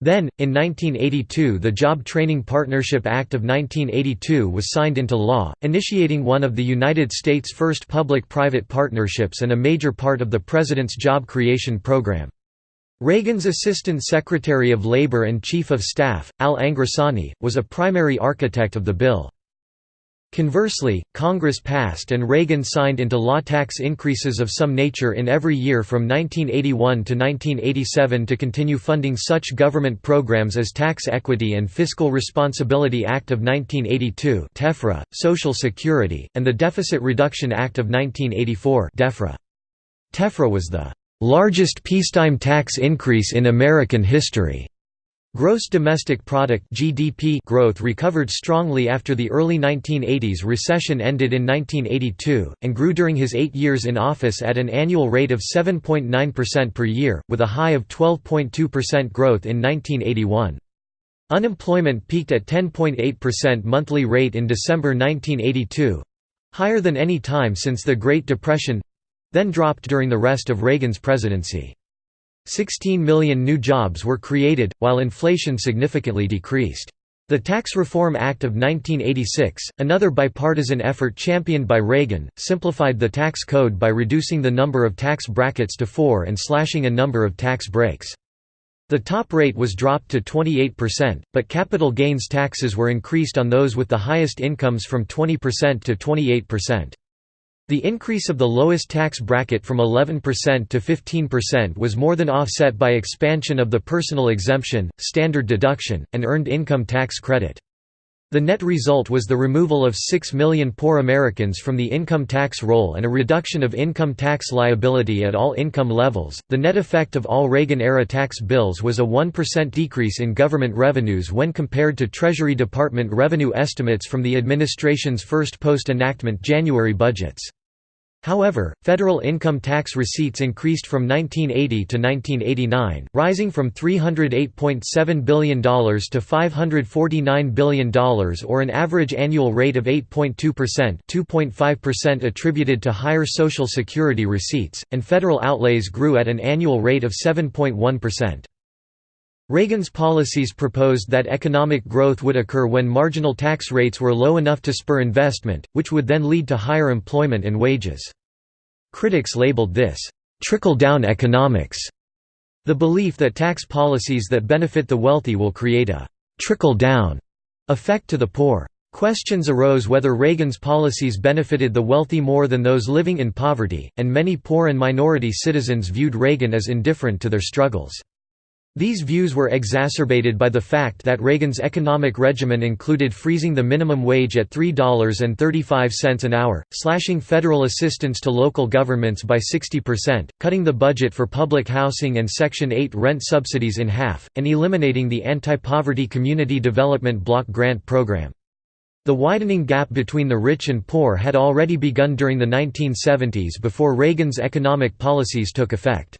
Then, in 1982 the Job Training Partnership Act of 1982 was signed into law, initiating one of the United States' first public-private partnerships and a major part of the President's job creation program. Reagan's Assistant Secretary of Labor and Chief of Staff, Al Angrisani, was a primary architect of the bill. Conversely, Congress passed and Reagan signed into law tax increases of some nature in every year from 1981 to 1987 to continue funding such government programs as Tax Equity and Fiscal Responsibility Act of 1982 TEFRA, Social Security, and the Deficit Reduction Act of 1984 DEFRA. TEFRA was the largest peacetime tax increase in American history. Gross domestic product (GDP) growth recovered strongly after the early 1980s recession ended in 1982 and grew during his 8 years in office at an annual rate of 7.9% per year with a high of 12.2% growth in 1981. Unemployment peaked at 10.8% monthly rate in December 1982, higher than any time since the Great Depression then dropped during the rest of Reagan's presidency. 16 million new jobs were created, while inflation significantly decreased. The Tax Reform Act of 1986, another bipartisan effort championed by Reagan, simplified the tax code by reducing the number of tax brackets to four and slashing a number of tax breaks. The top rate was dropped to 28%, but capital gains taxes were increased on those with the highest incomes from 20% to 28%. The increase of the lowest tax bracket from 11% to 15% was more than offset by expansion of the personal exemption, standard deduction, and earned income tax credit. The net result was the removal of 6 million poor Americans from the income tax roll and a reduction of income tax liability at all income levels. The net effect of all Reagan era tax bills was a 1% decrease in government revenues when compared to Treasury Department revenue estimates from the administration's first post enactment January budgets. However, federal income tax receipts increased from 1980 to 1989, rising from $308.7 billion to $549 billion or an average annual rate of 8.2% 2.5% attributed to higher Social Security receipts, and federal outlays grew at an annual rate of 7.1%. Reagan's policies proposed that economic growth would occur when marginal tax rates were low enough to spur investment, which would then lead to higher employment and wages. Critics labeled this, "...trickle-down economics", the belief that tax policies that benefit the wealthy will create a «trickle-down» effect to the poor. Questions arose whether Reagan's policies benefited the wealthy more than those living in poverty, and many poor and minority citizens viewed Reagan as indifferent to their struggles. These views were exacerbated by the fact that Reagan's economic regimen included freezing the minimum wage at $3.35 an hour, slashing federal assistance to local governments by 60%, cutting the budget for public housing and Section 8 rent subsidies in half, and eliminating the Anti-Poverty Community Development Block Grant Program. The widening gap between the rich and poor had already begun during the 1970s before Reagan's economic policies took effect.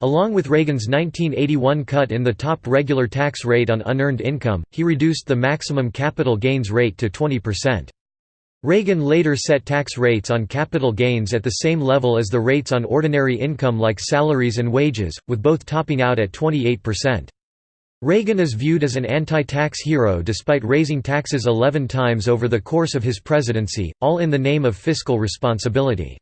Along with Reagan's 1981 cut in the top regular tax rate on unearned income, he reduced the maximum capital gains rate to 20%. Reagan later set tax rates on capital gains at the same level as the rates on ordinary income like salaries and wages, with both topping out at 28%. Reagan is viewed as an anti-tax hero despite raising taxes 11 times over the course of his presidency, all in the name of fiscal responsibility.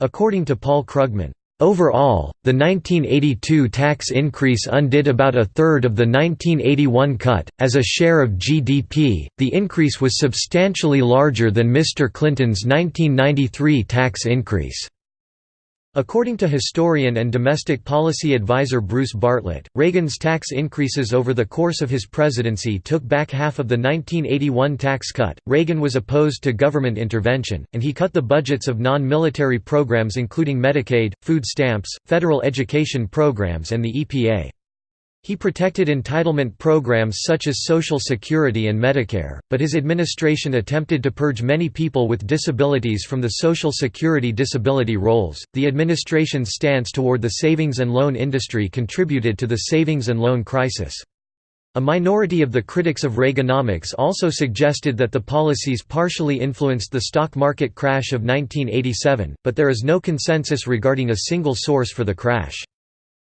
According to Paul Krugman, Overall, the 1982 tax increase undid about a third of the 1981 cut. As a share of GDP, the increase was substantially larger than Mr. Clinton's 1993 tax increase. According to historian and domestic policy advisor Bruce Bartlett, Reagan's tax increases over the course of his presidency took back half of the 1981 tax cut. Reagan was opposed to government intervention, and he cut the budgets of non military programs including Medicaid, food stamps, federal education programs, and the EPA. He protected entitlement programs such as Social Security and Medicare, but his administration attempted to purge many people with disabilities from the Social Security disability rolls. The administration's stance toward the savings and loan industry contributed to the savings and loan crisis. A minority of the critics of Reaganomics also suggested that the policies partially influenced the stock market crash of 1987, but there is no consensus regarding a single source for the crash.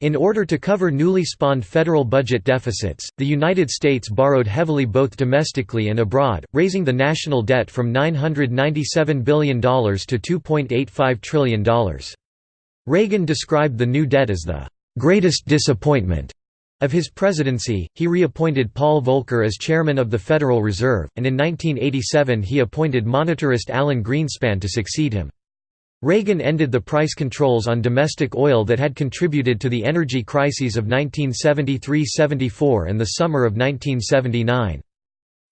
In order to cover newly spawned federal budget deficits, the United States borrowed heavily both domestically and abroad, raising the national debt from $997 billion to $2.85 trillion. Reagan described the new debt as the greatest disappointment of his presidency, he reappointed Paul Volcker as chairman of the Federal Reserve, and in 1987 he appointed monetarist Alan Greenspan to succeed him. Reagan ended the price controls on domestic oil that had contributed to the energy crises of 1973–74 and the summer of 1979.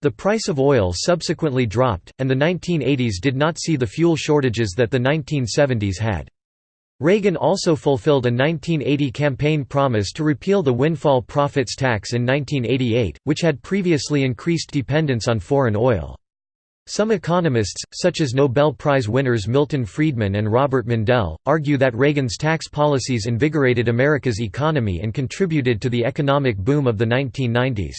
The price of oil subsequently dropped, and the 1980s did not see the fuel shortages that the 1970s had. Reagan also fulfilled a 1980 campaign promise to repeal the windfall profits tax in 1988, which had previously increased dependence on foreign oil. Some economists, such as Nobel Prize winners Milton Friedman and Robert Mundell, argue that Reagan's tax policies invigorated America's economy and contributed to the economic boom of the 1990s.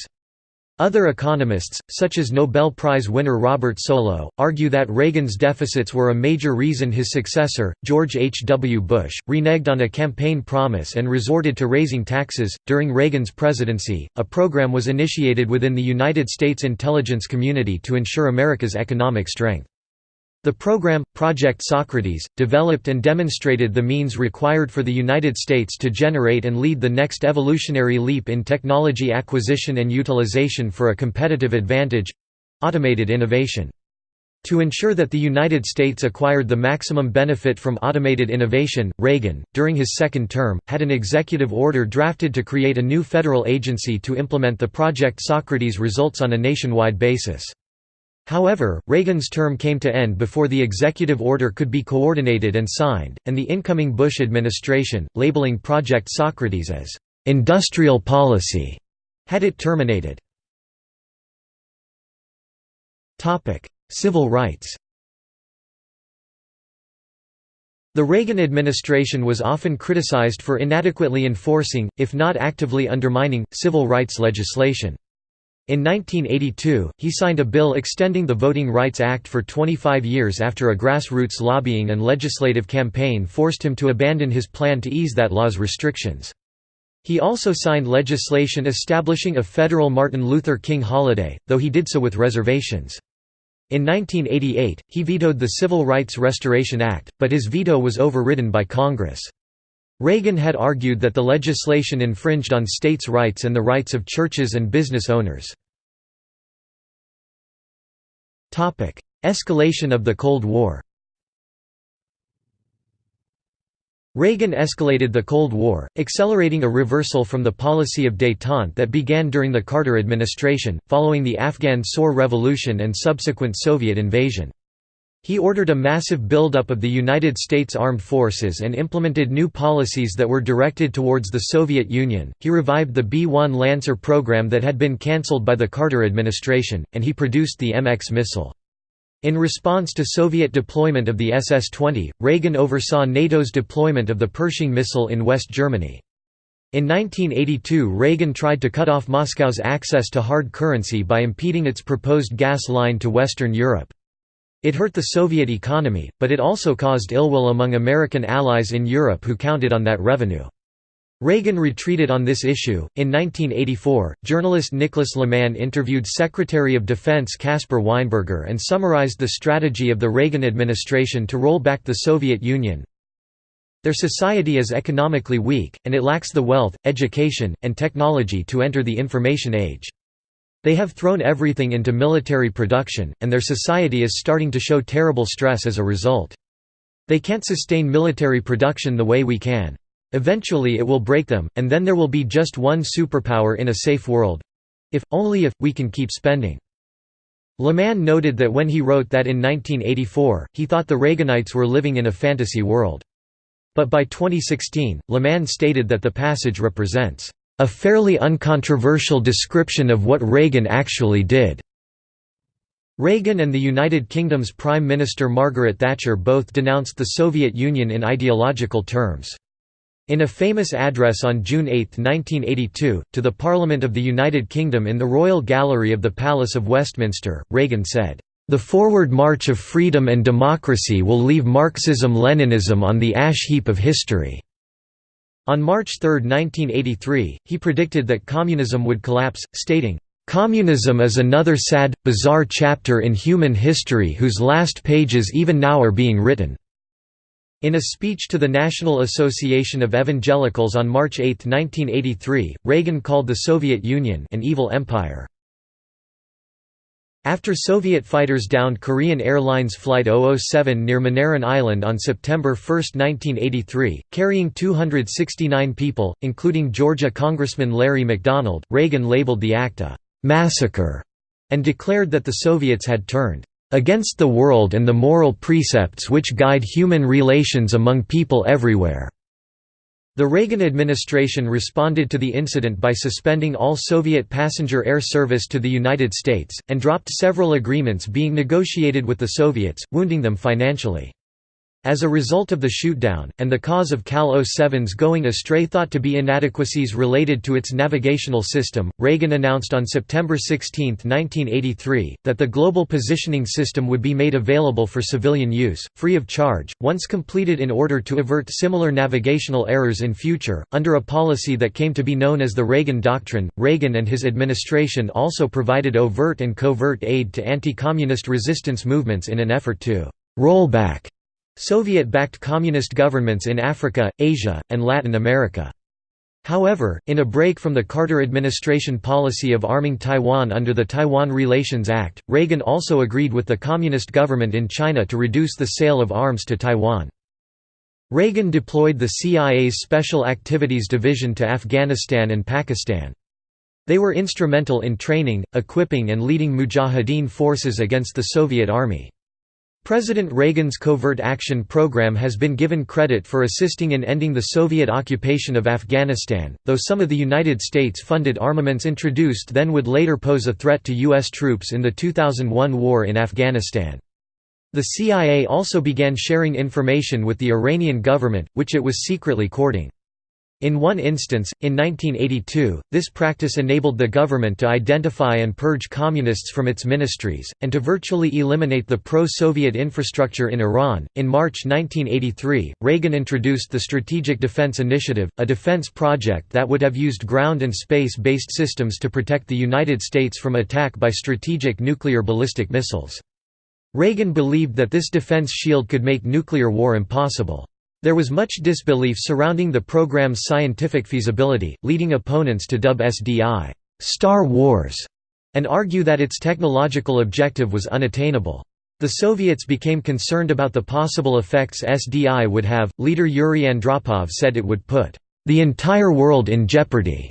Other economists, such as Nobel Prize winner Robert Solow, argue that Reagan's deficits were a major reason his successor, George H. W. Bush, reneged on a campaign promise and resorted to raising taxes. During Reagan's presidency, a program was initiated within the United States intelligence community to ensure America's economic strength. The program, Project Socrates, developed and demonstrated the means required for the United States to generate and lead the next evolutionary leap in technology acquisition and utilization for a competitive advantage—automated innovation. To ensure that the United States acquired the maximum benefit from automated innovation, Reagan, during his second term, had an executive order drafted to create a new federal agency to implement the Project Socrates results on a nationwide basis. However, Reagan's term came to end before the executive order could be coordinated and signed, and the incoming Bush administration, labeling Project Socrates as «industrial policy», had it terminated. Civil rights The Reagan administration was often criticized for inadequately enforcing, if not actively undermining, civil rights legislation. In 1982, he signed a bill extending the Voting Rights Act for 25 years after a grassroots lobbying and legislative campaign forced him to abandon his plan to ease that law's restrictions. He also signed legislation establishing a federal Martin Luther King holiday, though he did so with reservations. In 1988, he vetoed the Civil Rights Restoration Act, but his veto was overridden by Congress. Reagan had argued that the legislation infringed on states' rights and the rights of churches and business owners. Escalation of the Cold War Reagan escalated the Cold War, accelerating a reversal from the policy of détente that began during the Carter administration, following the Afghan Saur Revolution and subsequent Soviet invasion. He ordered a massive buildup of the United States Armed Forces and implemented new policies that were directed towards the Soviet Union. He revived the B 1 Lancer program that had been cancelled by the Carter administration, and he produced the MX missile. In response to Soviet deployment of the SS-20, Reagan oversaw NATO's deployment of the Pershing missile in West Germany. In 1982 Reagan tried to cut off Moscow's access to hard currency by impeding its proposed gas line to Western Europe. It hurt the Soviet economy, but it also caused ill will among American allies in Europe who counted on that revenue. Reagan retreated on this issue. In 1984, journalist Nicholas Lemann interviewed Secretary of Defense Caspar Weinberger and summarized the strategy of the Reagan administration to roll back the Soviet Union. Their society is economically weak, and it lacks the wealth, education, and technology to enter the information age. They have thrown everything into military production, and their society is starting to show terrible stress as a result. They can't sustain military production the way we can. Eventually it will break them, and then there will be just one superpower in a safe world. If, only if, we can keep spending. Lemann noted that when he wrote that in 1984, he thought the Reaganites were living in a fantasy world. But by 2016, Lemann stated that the passage represents a fairly uncontroversial description of what Reagan actually did. Reagan and the United Kingdom's Prime Minister Margaret Thatcher both denounced the Soviet Union in ideological terms. In a famous address on June 8, 1982, to the Parliament of the United Kingdom in the Royal Gallery of the Palace of Westminster, Reagan said, "...the forward march of freedom and democracy will leave Marxism-Leninism on the ash heap of history." On March 3, 1983, he predicted that communism would collapse, stating, "...communism is another sad, bizarre chapter in human history whose last pages even now are being written." In a speech to the National Association of Evangelicals on March 8, 1983, Reagan called the Soviet Union an evil empire. After Soviet fighters downed Korean Airlines Flight 007 near Moneron Island on September 1, 1983, carrying 269 people, including Georgia Congressman Larry McDonald, Reagan labeled the act a «massacre» and declared that the Soviets had turned against the world and the moral precepts which guide human relations among people everywhere." The Reagan administration responded to the incident by suspending all Soviet passenger air service to the United States, and dropped several agreements being negotiated with the Soviets, wounding them financially. As a result of the shootdown, and the cause of KAL 07's going astray thought to be inadequacies related to its navigational system, Reagan announced on September 16, 1983, that the Global Positioning System would be made available for civilian use, free of charge, once completed in order to avert similar navigational errors in future. Under a policy that came to be known as the Reagan Doctrine, Reagan and his administration also provided overt and covert aid to anti-communist resistance movements in an effort to roll back Soviet-backed communist governments in Africa, Asia, and Latin America. However, in a break from the Carter administration policy of arming Taiwan under the Taiwan Relations Act, Reagan also agreed with the communist government in China to reduce the sale of arms to Taiwan. Reagan deployed the CIA's Special Activities Division to Afghanistan and Pakistan. They were instrumental in training, equipping and leading Mujahideen forces against the Soviet Army. President Reagan's Covert Action Program has been given credit for assisting in ending the Soviet occupation of Afghanistan, though some of the United States-funded armaments introduced then would later pose a threat to U.S. troops in the 2001 war in Afghanistan. The CIA also began sharing information with the Iranian government, which it was secretly courting. In one instance, in 1982, this practice enabled the government to identify and purge communists from its ministries, and to virtually eliminate the pro Soviet infrastructure in Iran. In March 1983, Reagan introduced the Strategic Defense Initiative, a defense project that would have used ground and space based systems to protect the United States from attack by strategic nuclear ballistic missiles. Reagan believed that this defense shield could make nuclear war impossible. There was much disbelief surrounding the program's scientific feasibility, leading opponents to dub SDI, Star Wars, and argue that its technological objective was unattainable. The Soviets became concerned about the possible effects SDI would have. Leader Yuri Andropov said it would put the entire world in jeopardy.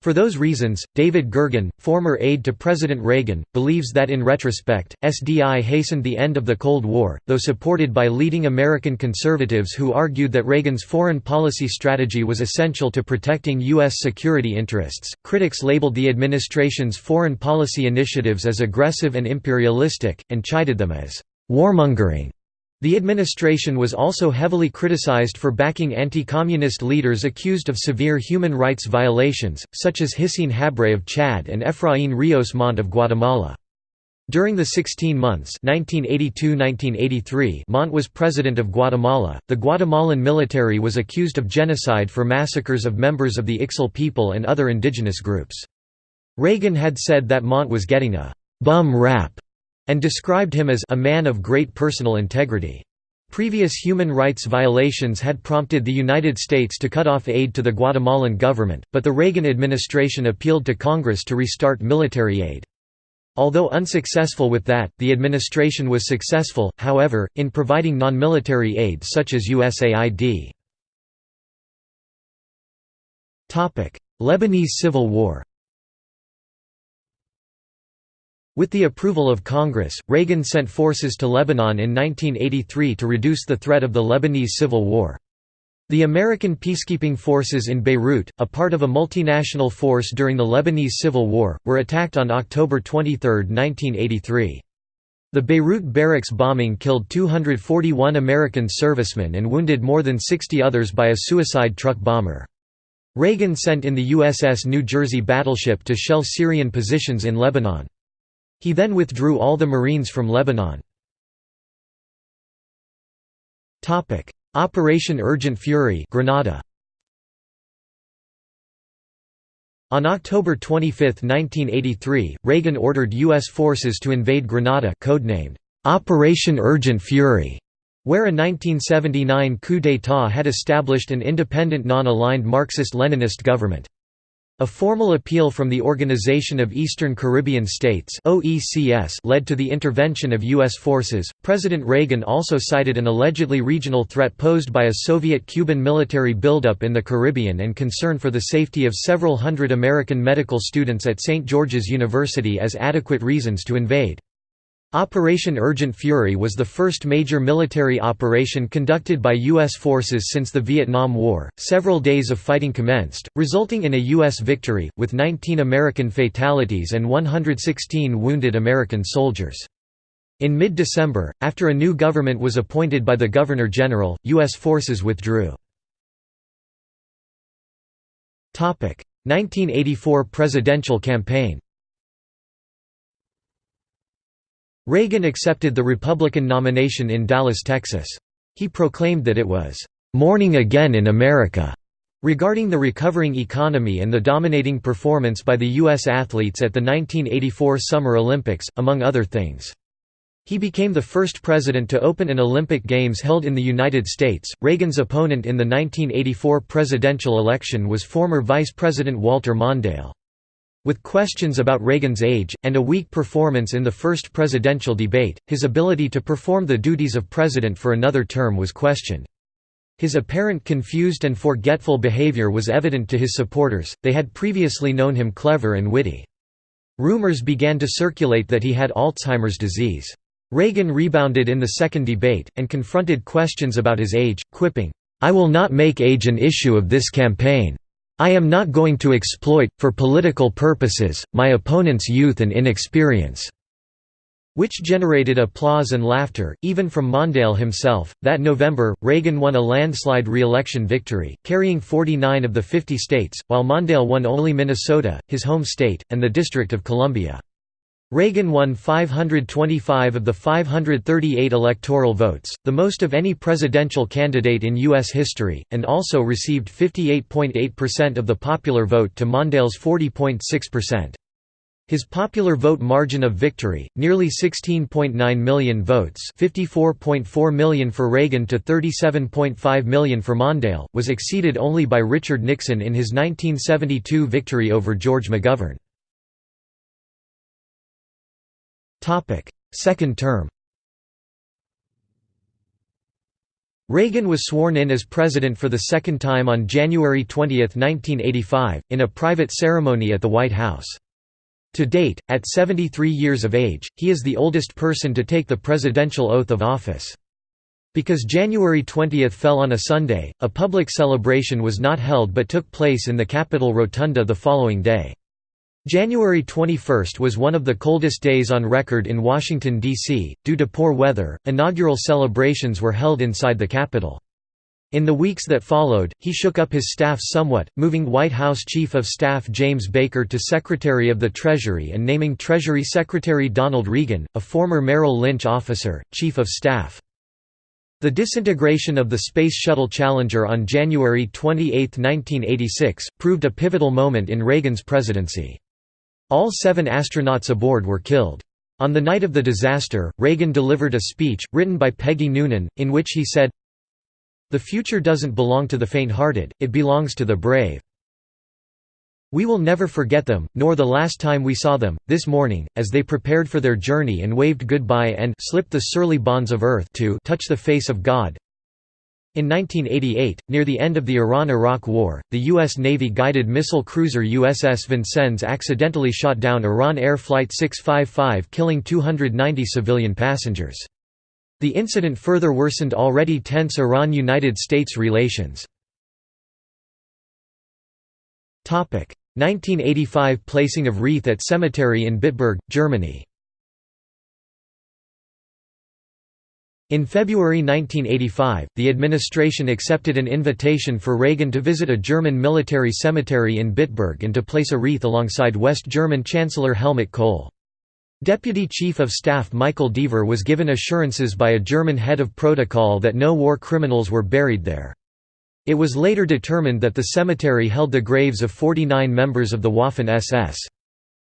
For those reasons, David Gergen, former aide to President Reagan, believes that in retrospect, SDI hastened the end of the Cold War, though supported by leading American conservatives who argued that Reagan's foreign policy strategy was essential to protecting U.S. security interests. Critics labeled the administration's foreign policy initiatives as aggressive and imperialistic, and chided them as warmongering. The administration was also heavily criticized for backing anti-communist leaders accused of severe human rights violations, such as Hissène Habré of Chad and Efraín Ríos Montt of Guatemala. During the 16 months 1982–1983 Montt was president of Guatemala, the Guatemalan military was accused of genocide for massacres of members of the Ixil people and other indigenous groups. Reagan had said that Montt was getting a «bum rap» and described him as a man of great personal integrity. Previous human rights violations had prompted the United States to cut off aid to the Guatemalan government, but the Reagan administration appealed to Congress to restart military aid. Although unsuccessful with that, the administration was successful, however, in providing non-military aid such as USAID. Lebanese Civil War With the approval of Congress, Reagan sent forces to Lebanon in 1983 to reduce the threat of the Lebanese Civil War. The American peacekeeping forces in Beirut, a part of a multinational force during the Lebanese Civil War, were attacked on October 23, 1983. The Beirut barracks bombing killed 241 American servicemen and wounded more than 60 others by a suicide truck bomber. Reagan sent in the USS New Jersey battleship to shell Syrian positions in Lebanon. He then withdrew all the Marines from Lebanon. Operation Urgent Fury Grenada. On October 25, 1983, Reagan ordered U.S. forces to invade Grenada codenamed Operation Urgent Fury, where a 1979 coup d'état had established an independent non-aligned Marxist-Leninist government. A formal appeal from the Organization of Eastern Caribbean States (OECS) led to the intervention of US forces. President Reagan also cited an allegedly regional threat posed by a Soviet-Cuban military buildup in the Caribbean and concern for the safety of several hundred American medical students at St. George's University as adequate reasons to invade. Operation Urgent Fury was the first major military operation conducted by U.S. forces since the Vietnam War. Several days of fighting commenced, resulting in a U.S. victory, with 19 American fatalities and 116 wounded American soldiers. In mid December, after a new government was appointed by the Governor General, U.S. forces withdrew. 1984 presidential campaign Reagan accepted the Republican nomination in Dallas, Texas. He proclaimed that it was, "...morning again in America." Regarding the recovering economy and the dominating performance by the U.S. athletes at the 1984 Summer Olympics, among other things. He became the first president to open an Olympic Games held in the United States. Reagan's opponent in the 1984 presidential election was former Vice President Walter Mondale. With questions about Reagan's age, and a weak performance in the first presidential debate, his ability to perform the duties of president for another term was questioned. His apparent confused and forgetful behavior was evident to his supporters, they had previously known him clever and witty. Rumors began to circulate that he had Alzheimer's disease. Reagan rebounded in the second debate, and confronted questions about his age, quipping, "'I will not make age an issue of this campaign. I am not going to exploit, for political purposes, my opponent's youth and inexperience." which generated applause and laughter, even from Mondale himself. That November, Reagan won a landslide re-election victory, carrying 49 of the 50 states, while Mondale won only Minnesota, his home state, and the District of Columbia. Reagan won 525 of the 538 electoral votes, the most of any presidential candidate in U.S. history, and also received 58.8% of the popular vote to Mondale's 40.6%. His popular vote margin of victory, nearly 16.9 million votes 54.4 million for Reagan to 37.5 million for Mondale, was exceeded only by Richard Nixon in his 1972 victory over George McGovern. Topic: Second term. Reagan was sworn in as president for the second time on January 20, 1985, in a private ceremony at the White House. To date, at 73 years of age, he is the oldest person to take the presidential oath of office. Because January 20 fell on a Sunday, a public celebration was not held but took place in the Capitol Rotunda the following day. January 21 was one of the coldest days on record in Washington, D.C. Due to poor weather, inaugural celebrations were held inside the Capitol. In the weeks that followed, he shook up his staff somewhat, moving White House Chief of Staff James Baker to Secretary of the Treasury and naming Treasury Secretary Donald Regan, a former Merrill Lynch officer, Chief of Staff. The disintegration of the Space Shuttle Challenger on January 28, 1986, proved a pivotal moment in Reagan's presidency. All seven astronauts aboard were killed. On the night of the disaster, Reagan delivered a speech, written by Peggy Noonan, in which he said, The future doesn't belong to the faint-hearted, it belongs to the brave. We will never forget them, nor the last time we saw them, this morning, as they prepared for their journey and waved goodbye and slipped the surly bonds of earth to touch the face of God, in 1988, near the end of the Iran–Iraq War, the U.S. Navy-guided missile cruiser USS Vincennes accidentally shot down Iran Air Flight 655 killing 290 civilian passengers. The incident further worsened already tense Iran–United States relations. 1985 placing of wreath at cemetery in Bitburg, Germany In February 1985, the administration accepted an invitation for Reagan to visit a German military cemetery in Bitburg and to place a wreath alongside West German Chancellor Helmut Kohl. Deputy Chief of Staff Michael Deaver was given assurances by a German head of protocol that no war criminals were buried there. It was later determined that the cemetery held the graves of 49 members of the Waffen-SS.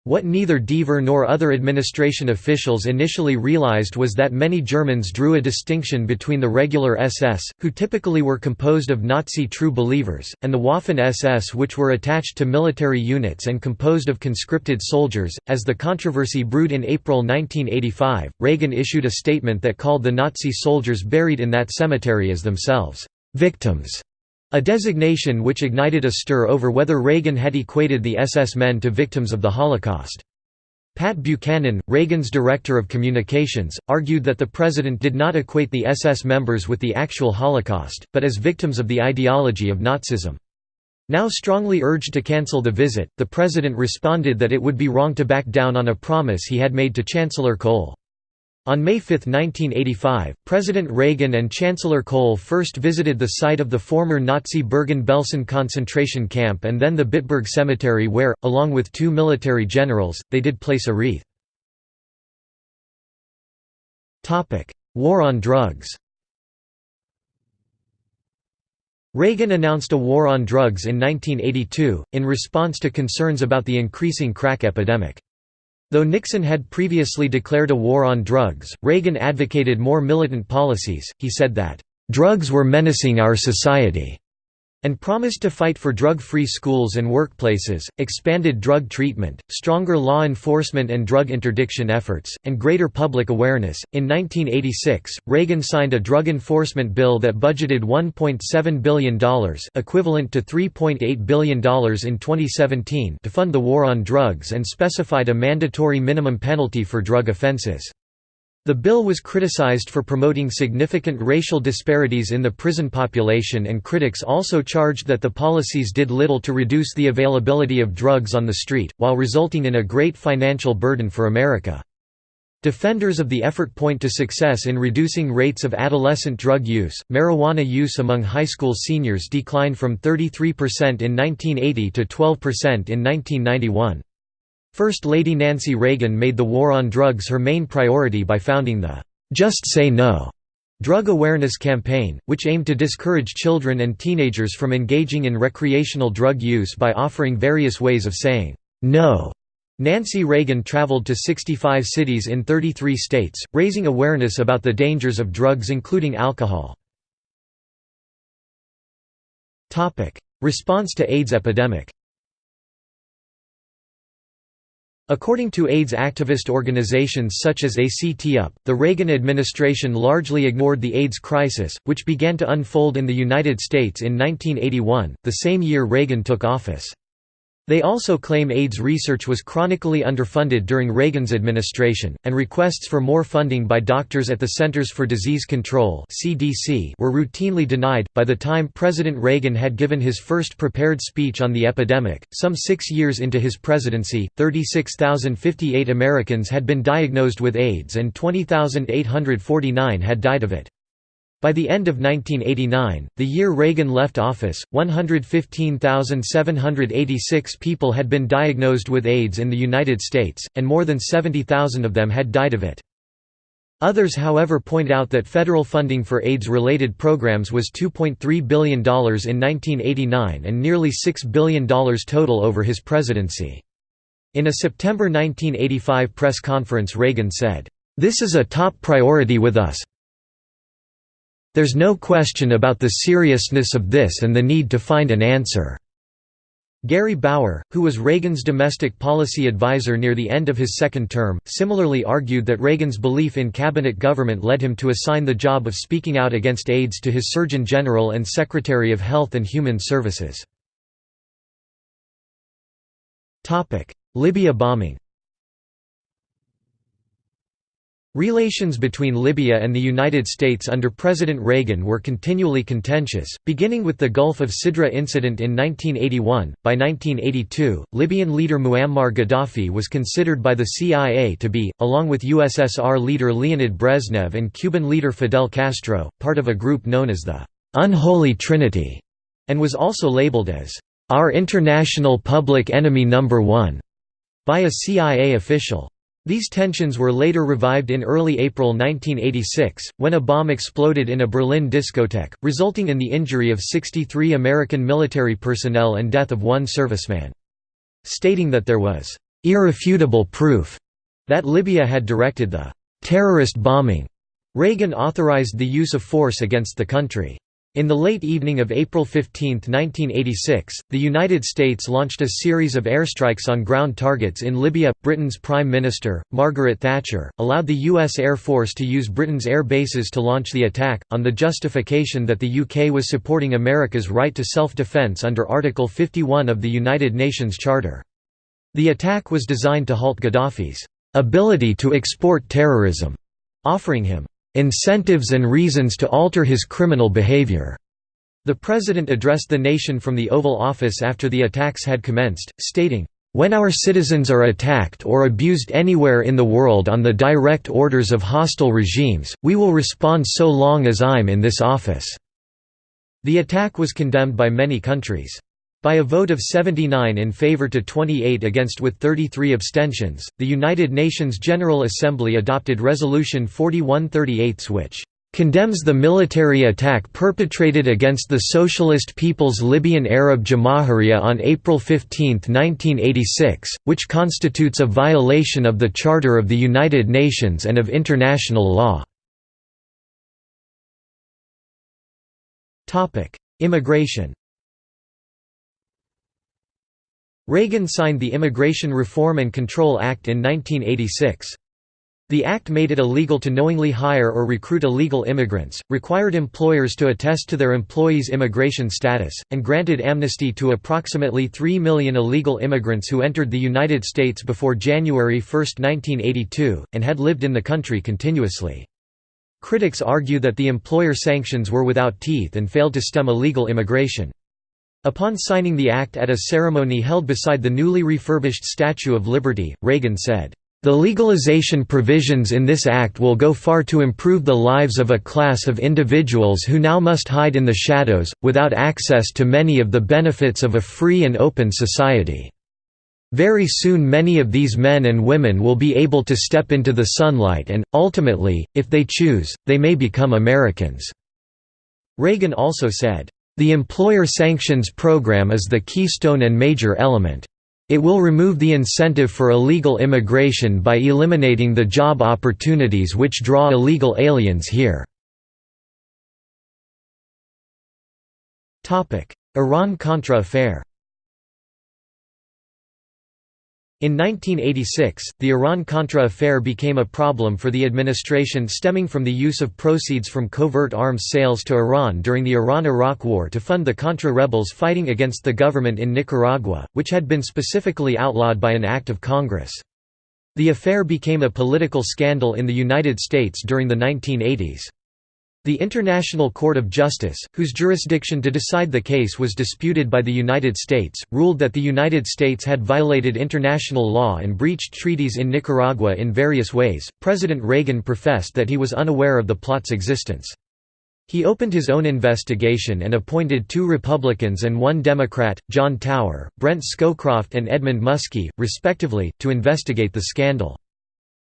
What neither Deaver nor other administration officials initially realized was that many Germans drew a distinction between the regular SS, who typically were composed of Nazi true believers, and the Waffen-SS which were attached to military units and composed of conscripted soldiers. As the controversy brewed in April 1985, Reagan issued a statement that called the Nazi soldiers buried in that cemetery as themselves victims. A designation which ignited a stir over whether Reagan had equated the SS men to victims of the Holocaust. Pat Buchanan, Reagan's director of communications, argued that the president did not equate the SS members with the actual Holocaust, but as victims of the ideology of Nazism. Now strongly urged to cancel the visit, the president responded that it would be wrong to back down on a promise he had made to Chancellor Kohl. On May 5, 1985, President Reagan and Chancellor Kohl first visited the site of the former Nazi Bergen-Belsen concentration camp and then the Bitburg Cemetery where, along with two military generals, they did place a wreath. War on drugs Reagan announced a war on drugs in 1982, in response to concerns about the increasing crack epidemic. Though Nixon had previously declared a war on drugs, Reagan advocated more militant policies. He said that, drugs were menacing our society and promised to fight for drug-free schools and workplaces, expanded drug treatment, stronger law enforcement and drug interdiction efforts, and greater public awareness. In 1986, Reagan signed a drug enforcement bill that budgeted $1.7 billion, equivalent to $3.8 billion in 2017, to fund the war on drugs and specified a mandatory minimum penalty for drug offenses. The bill was criticized for promoting significant racial disparities in the prison population and critics also charged that the policies did little to reduce the availability of drugs on the street, while resulting in a great financial burden for America. Defenders of the effort point to success in reducing rates of adolescent drug use. Marijuana use among high school seniors declined from 33% in 1980 to 12% in 1991. First Lady Nancy Reagan made the war on drugs her main priority by founding the "'Just Say No' drug awareness campaign, which aimed to discourage children and teenagers from engaging in recreational drug use by offering various ways of saying, "'No' Nancy Reagan traveled to 65 cities in 33 states, raising awareness about the dangers of drugs including alcohol. Response to AIDS epidemic According to AIDS activist organizations such as ACT UP, the Reagan administration largely ignored the AIDS crisis, which began to unfold in the United States in 1981, the same year Reagan took office. They also claim AIDS research was chronically underfunded during Reagan's administration, and requests for more funding by doctors at the Centers for Disease Control (CDC) were routinely denied. By the time President Reagan had given his first prepared speech on the epidemic, some 6 years into his presidency, 36,058 Americans had been diagnosed with AIDS and 20,849 had died of it. By the end of 1989, the year Reagan left office, 115,786 people had been diagnosed with AIDS in the United States, and more than 70,000 of them had died of it. Others however point out that federal funding for AIDS-related programs was $2.3 billion in 1989 and nearly $6 billion total over his presidency. In a September 1985 press conference Reagan said, "...this is a top priority with us, there's no question about the seriousness of this and the need to find an answer." Gary Bauer, who was Reagan's domestic policy advisor near the end of his second term, similarly argued that Reagan's belief in cabinet government led him to assign the job of speaking out against AIDS to his Surgeon General and Secretary of Health and Human Services. Libya bombing Relations between Libya and the United States under President Reagan were continually contentious, beginning with the Gulf of Sidra incident in 1981. By 1982, Libyan leader Muammar Gaddafi was considered by the CIA to be, along with USSR leader Leonid Brezhnev and Cuban leader Fidel Castro, part of a group known as the Unholy Trinity, and was also labeled as our international public enemy number one by a CIA official. These tensions were later revived in early April 1986, when a bomb exploded in a Berlin discotheque, resulting in the injury of 63 American military personnel and death of one serviceman. Stating that there was "...irrefutable proof," that Libya had directed the "...terrorist bombing," Reagan authorized the use of force against the country. In the late evening of April 15, 1986, the United States launched a series of airstrikes on ground targets in Libya. Britain's Prime Minister, Margaret Thatcher, allowed the U.S. Air Force to use Britain's air bases to launch the attack, on the justification that the UK was supporting America's right to self-defence under Article 51 of the United Nations Charter. The attack was designed to halt Gaddafi's ability to export terrorism, offering him incentives and reasons to alter his criminal behavior." The president addressed the nation from the Oval Office after the attacks had commenced, stating, when our citizens are attacked or abused anywhere in the world on the direct orders of hostile regimes, we will respond so long as I'm in this office." The attack was condemned by many countries. By a vote of 79 in favor to 28 against with 33 abstentions, the United Nations General Assembly adopted Resolution 4138 which condemns the military attack perpetrated against the Socialist People's Libyan Arab Jamahiriya on April 15, 1986, which constitutes a violation of the Charter of the United Nations and of international law. Immigration Reagan signed the Immigration Reform and Control Act in 1986. The act made it illegal to knowingly hire or recruit illegal immigrants, required employers to attest to their employees' immigration status, and granted amnesty to approximately 3 million illegal immigrants who entered the United States before January 1, 1982, and had lived in the country continuously. Critics argue that the employer sanctions were without teeth and failed to stem illegal immigration. Upon signing the act at a ceremony held beside the newly refurbished Statue of Liberty, Reagan said, "...the legalization provisions in this act will go far to improve the lives of a class of individuals who now must hide in the shadows, without access to many of the benefits of a free and open society. Very soon many of these men and women will be able to step into the sunlight and, ultimately, if they choose, they may become Americans." Reagan also said, the employer sanctions program is the keystone and major element. It will remove the incentive for illegal immigration by eliminating the job opportunities which draw illegal aliens here. Iran-Contra affair In 1986, the Iran-Contra affair became a problem for the administration stemming from the use of proceeds from covert arms sales to Iran during the Iran–Iraq War to fund the Contra rebels fighting against the government in Nicaragua, which had been specifically outlawed by an act of Congress. The affair became a political scandal in the United States during the 1980s. The International Court of Justice, whose jurisdiction to decide the case was disputed by the United States, ruled that the United States had violated international law and breached treaties in Nicaragua in various ways. President Reagan professed that he was unaware of the plot's existence. He opened his own investigation and appointed two Republicans and one Democrat, John Tower, Brent Scowcroft and Edmund Muskie, respectively, to investigate the scandal.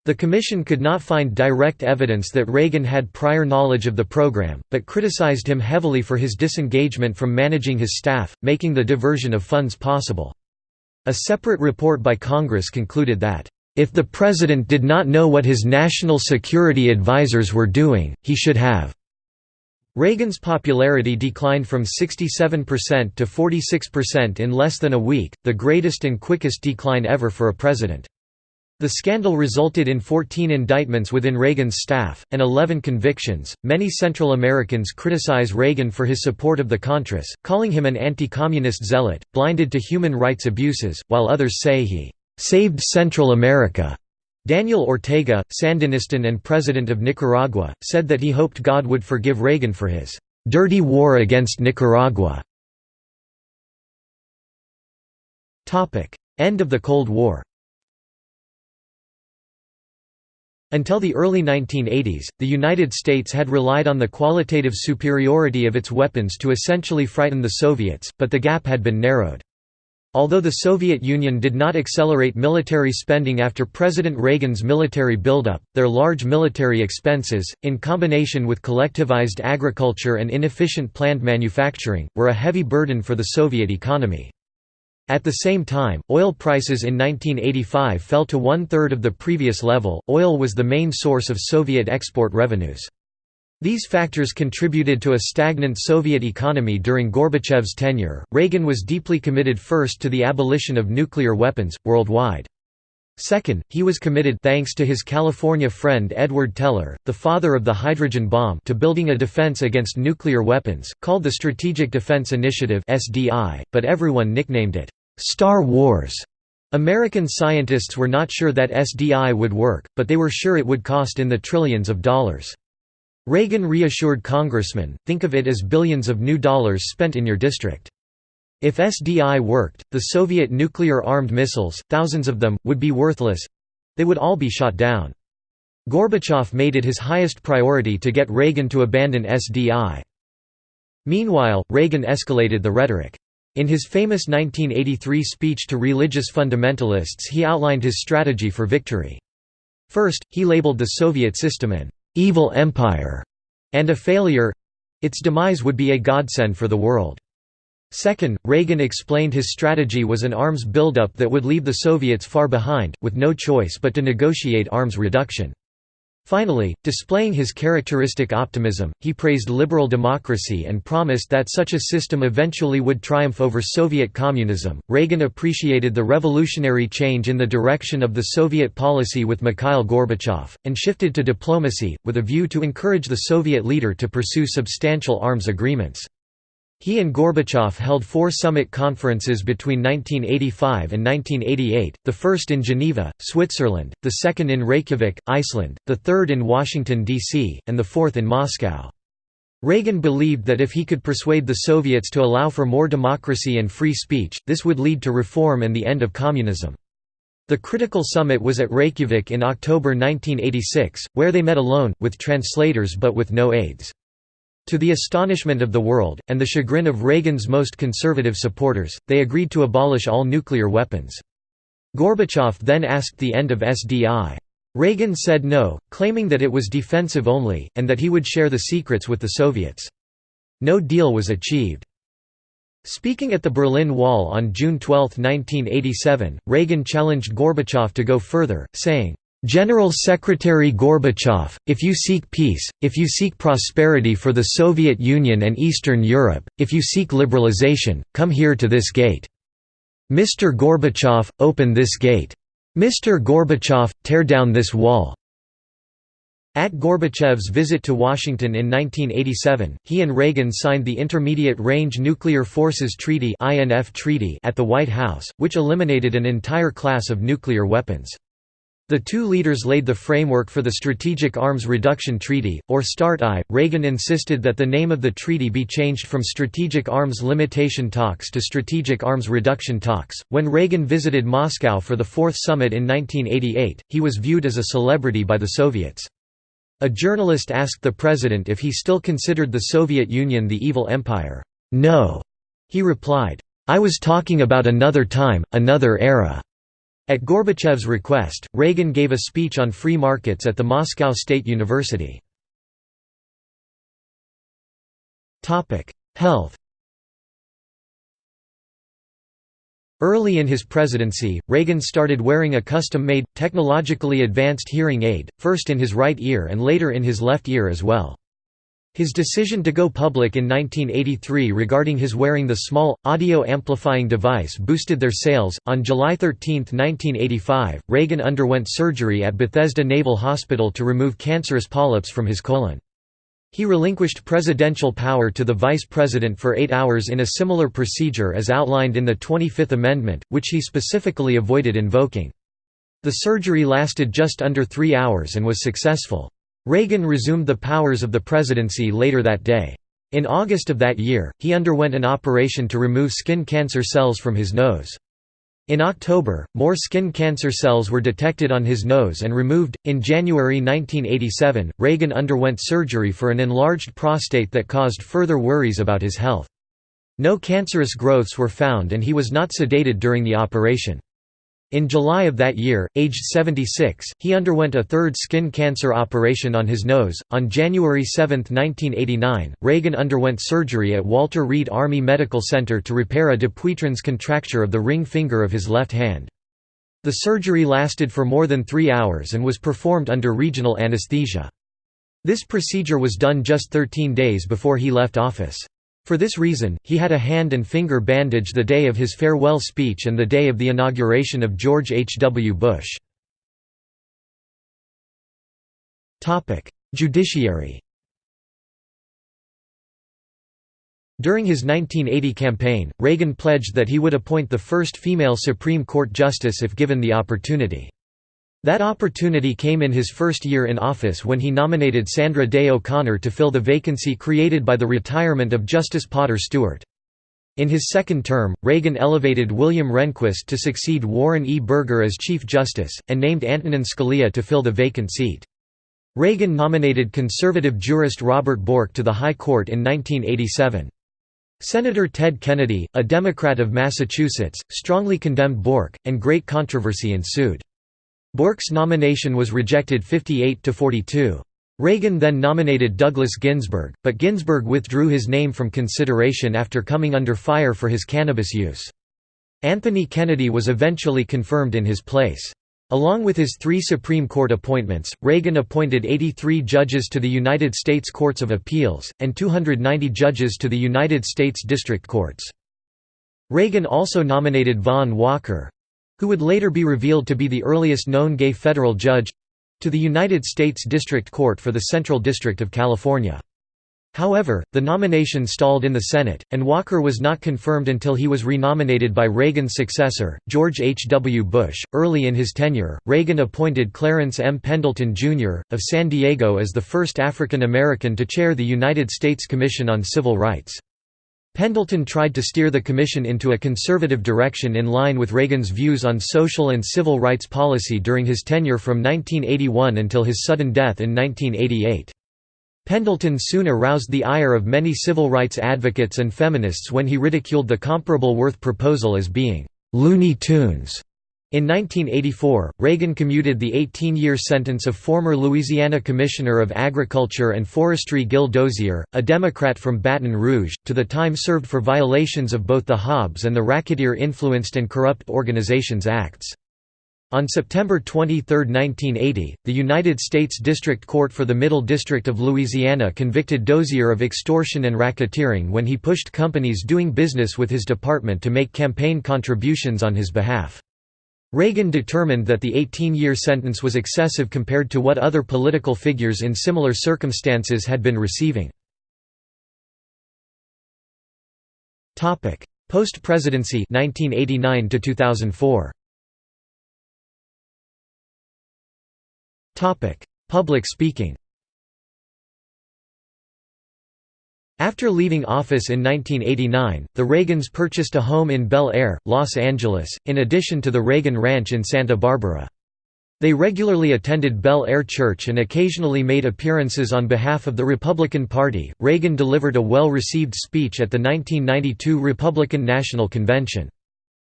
The Commission could not find direct evidence that Reagan had prior knowledge of the program, but criticized him heavily for his disengagement from managing his staff, making the diversion of funds possible. A separate report by Congress concluded that, "...if the President did not know what his national security advisers were doing, he should have." Reagan's popularity declined from 67% to 46% in less than a week, the greatest and quickest decline ever for a president. The scandal resulted in 14 indictments within Reagan's staff, and 11 convictions. Many Central Americans criticize Reagan for his support of the Contras, calling him an anti communist zealot, blinded to human rights abuses, while others say he saved Central America. Daniel Ortega, Sandinistan and president of Nicaragua, said that he hoped God would forgive Reagan for his dirty war against Nicaragua. End of the Cold War Until the early 1980s, the United States had relied on the qualitative superiority of its weapons to essentially frighten the Soviets, but the gap had been narrowed. Although the Soviet Union did not accelerate military spending after President Reagan's military buildup, their large military expenses, in combination with collectivized agriculture and inefficient planned manufacturing, were a heavy burden for the Soviet economy. At the same time, oil prices in 1985 fell to one-third of the previous level. Oil was the main source of Soviet export revenues. These factors contributed to a stagnant Soviet economy during Gorbachev's tenure. Reagan was deeply committed first to the abolition of nuclear weapons, worldwide. Second, he was committed thanks to his California friend Edward Teller, the father of the hydrogen bomb to building a defense against nuclear weapons, called the Strategic Defense Initiative but everyone nicknamed it Star Wars. American scientists were not sure that SDI would work, but they were sure it would cost in the trillions of dollars. Reagan reassured congressmen, think of it as billions of new dollars spent in your district. If SDI worked, the Soviet nuclear-armed missiles, thousands of them, would be worthless—they would all be shot down. Gorbachev made it his highest priority to get Reagan to abandon SDI. Meanwhile, Reagan escalated the rhetoric. In his famous 1983 speech to religious fundamentalists he outlined his strategy for victory. First, he labeled the Soviet system an «evil empire» and a failure its demise would be a godsend for the world. Second, Reagan explained his strategy was an arms buildup that would leave the Soviets far behind, with no choice but to negotiate arms reduction. Finally, displaying his characteristic optimism, he praised liberal democracy and promised that such a system eventually would triumph over Soviet communism. Reagan appreciated the revolutionary change in the direction of the Soviet policy with Mikhail Gorbachev, and shifted to diplomacy, with a view to encourage the Soviet leader to pursue substantial arms agreements. He and Gorbachev held four summit conferences between 1985 and 1988, the first in Geneva, Switzerland, the second in Reykjavik, Iceland, the third in Washington, D.C., and the fourth in Moscow. Reagan believed that if he could persuade the Soviets to allow for more democracy and free speech, this would lead to reform and the end of communism. The critical summit was at Reykjavik in October 1986, where they met alone, with translators but with no aides. To the astonishment of the world, and the chagrin of Reagan's most conservative supporters, they agreed to abolish all nuclear weapons. Gorbachev then asked the end of SDI. Reagan said no, claiming that it was defensive only, and that he would share the secrets with the Soviets. No deal was achieved. Speaking at the Berlin Wall on June 12, 1987, Reagan challenged Gorbachev to go further, saying, General Secretary Gorbachev, if you seek peace, if you seek prosperity for the Soviet Union and Eastern Europe, if you seek liberalization, come here to this gate. Mr. Gorbachev, open this gate. Mr. Gorbachev, tear down this wall. At Gorbachev's visit to Washington in 1987, he and Reagan signed the Intermediate Range Nuclear Forces Treaty at the White House, which eliminated an entire class of nuclear weapons. The two leaders laid the framework for the Strategic Arms Reduction Treaty, or START-I. Reagan insisted that the name of the treaty be changed from Strategic Arms Limitation Talks to Strategic Arms Reduction Talks. When Reagan visited Moscow for the Fourth Summit in 1988, he was viewed as a celebrity by the Soviets. A journalist asked the president if he still considered the Soviet Union the evil empire. No, he replied, I was talking about another time, another era. At Gorbachev's request, Reagan gave a speech on free markets at the Moscow State University. Health Early in his presidency, Reagan started wearing a custom-made, technologically advanced hearing aid, first in his right ear and later in his left ear as well. His decision to go public in 1983 regarding his wearing the small, audio amplifying device boosted their sales. On July 13, 1985, Reagan underwent surgery at Bethesda Naval Hospital to remove cancerous polyps from his colon. He relinquished presidential power to the vice president for eight hours in a similar procedure as outlined in the 25th Amendment, which he specifically avoided invoking. The surgery lasted just under three hours and was successful. Reagan resumed the powers of the presidency later that day. In August of that year, he underwent an operation to remove skin cancer cells from his nose. In October, more skin cancer cells were detected on his nose and removed. In January 1987, Reagan underwent surgery for an enlarged prostate that caused further worries about his health. No cancerous growths were found and he was not sedated during the operation. In July of that year, aged 76, he underwent a third skin cancer operation on his nose. On January 7, 1989, Reagan underwent surgery at Walter Reed Army Medical Center to repair a Dupuytren's contracture of the ring finger of his left hand. The surgery lasted for more than three hours and was performed under regional anesthesia. This procedure was done just 13 days before he left office. For this reason, he had a hand and finger bandage the day of his farewell speech and the day of the inauguration of George H. W. Bush. Judiciary During his 1980 campaign, Reagan pledged that he would appoint the first female Supreme Court justice if given the opportunity. That opportunity came in his first year in office when he nominated Sandra Day O'Connor to fill the vacancy created by the retirement of Justice Potter Stewart. In his second term, Reagan elevated William Rehnquist to succeed Warren E. Burger as Chief Justice, and named Antonin Scalia to fill the vacant seat. Reagan nominated conservative jurist Robert Bork to the High Court in 1987. Senator Ted Kennedy, a Democrat of Massachusetts, strongly condemned Bork, and great controversy ensued. Bork's nomination was rejected 58 to 42. Reagan then nominated Douglas Ginsburg, but Ginsburg withdrew his name from consideration after coming under fire for his cannabis use. Anthony Kennedy was eventually confirmed in his place. Along with his three Supreme Court appointments, Reagan appointed 83 judges to the United States Courts of Appeals, and 290 judges to the United States District Courts. Reagan also nominated Vaughn Walker, who would later be revealed to be the earliest known gay federal judge to the United States District Court for the Central District of California. However, the nomination stalled in the Senate, and Walker was not confirmed until he was renominated by Reagan's successor, George H. W. Bush. Early in his tenure, Reagan appointed Clarence M. Pendleton, Jr., of San Diego as the first African American to chair the United States Commission on Civil Rights. Pendleton tried to steer the Commission into a conservative direction in line with Reagan's views on social and civil rights policy during his tenure from 1981 until his sudden death in 1988. Pendleton soon aroused the ire of many civil rights advocates and feminists when he ridiculed the comparable Worth proposal as being «Looney Tunes» In 1984, Reagan commuted the 18-year sentence of former Louisiana Commissioner of Agriculture and Forestry Gil Dozier, a Democrat from Baton Rouge, to the time served for violations of both the Hobbs and the Racketeer-Influenced and Corrupt Organizations Acts. On September 23, 1980, the United States District Court for the Middle District of Louisiana convicted Dozier of extortion and racketeering when he pushed companies doing business with his department to make campaign contributions on his behalf. Reagan determined that the 18-year sentence was excessive compared to what other political figures in similar circumstances had been receiving. Post-presidency 1989 to 2004. Public speaking. After leaving office in 1989, the Reagans purchased a home in Bel Air, Los Angeles, in addition to the Reagan Ranch in Santa Barbara. They regularly attended Bel Air Church and occasionally made appearances on behalf of the Republican Party. Reagan delivered a well received speech at the 1992 Republican National Convention.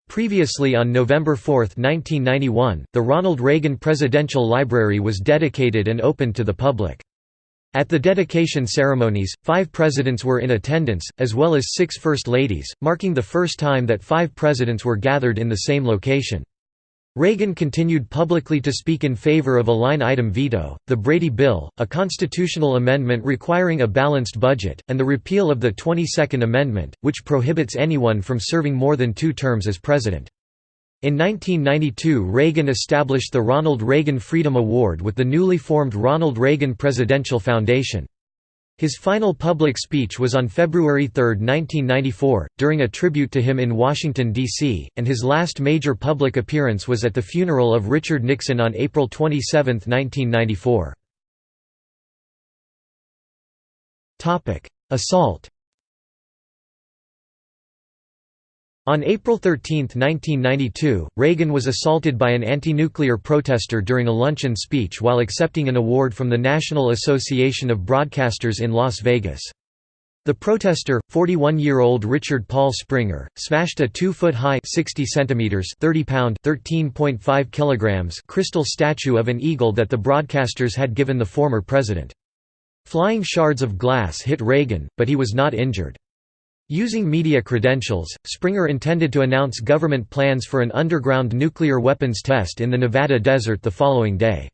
Previously on November 4, 1991, the Ronald Reagan Presidential Library was dedicated and opened to the public. At the dedication ceremonies, five presidents were in attendance, as well as six First Ladies, marking the first time that five presidents were gathered in the same location. Reagan continued publicly to speak in favor of a line-item veto, the Brady Bill, a constitutional amendment requiring a balanced budget, and the repeal of the 22nd Amendment, which prohibits anyone from serving more than two terms as president. In 1992 Reagan established the Ronald Reagan Freedom Award with the newly formed Ronald Reagan Presidential Foundation. His final public speech was on February 3, 1994, during a tribute to him in Washington, D.C., and his last major public appearance was at the funeral of Richard Nixon on April 27, 1994. Assault On April 13, 1992, Reagan was assaulted by an anti-nuclear protester during a luncheon speech while accepting an award from the National Association of Broadcasters in Las Vegas. The protester, 41-year-old Richard Paul Springer, smashed a 2-foot-high (60 centimeters, 30-pound, 13.5 kilograms) crystal statue of an eagle that the broadcasters had given the former president. Flying shards of glass hit Reagan, but he was not injured. Using media credentials, Springer intended to announce government plans for an underground nuclear weapons test in the Nevada desert the following day.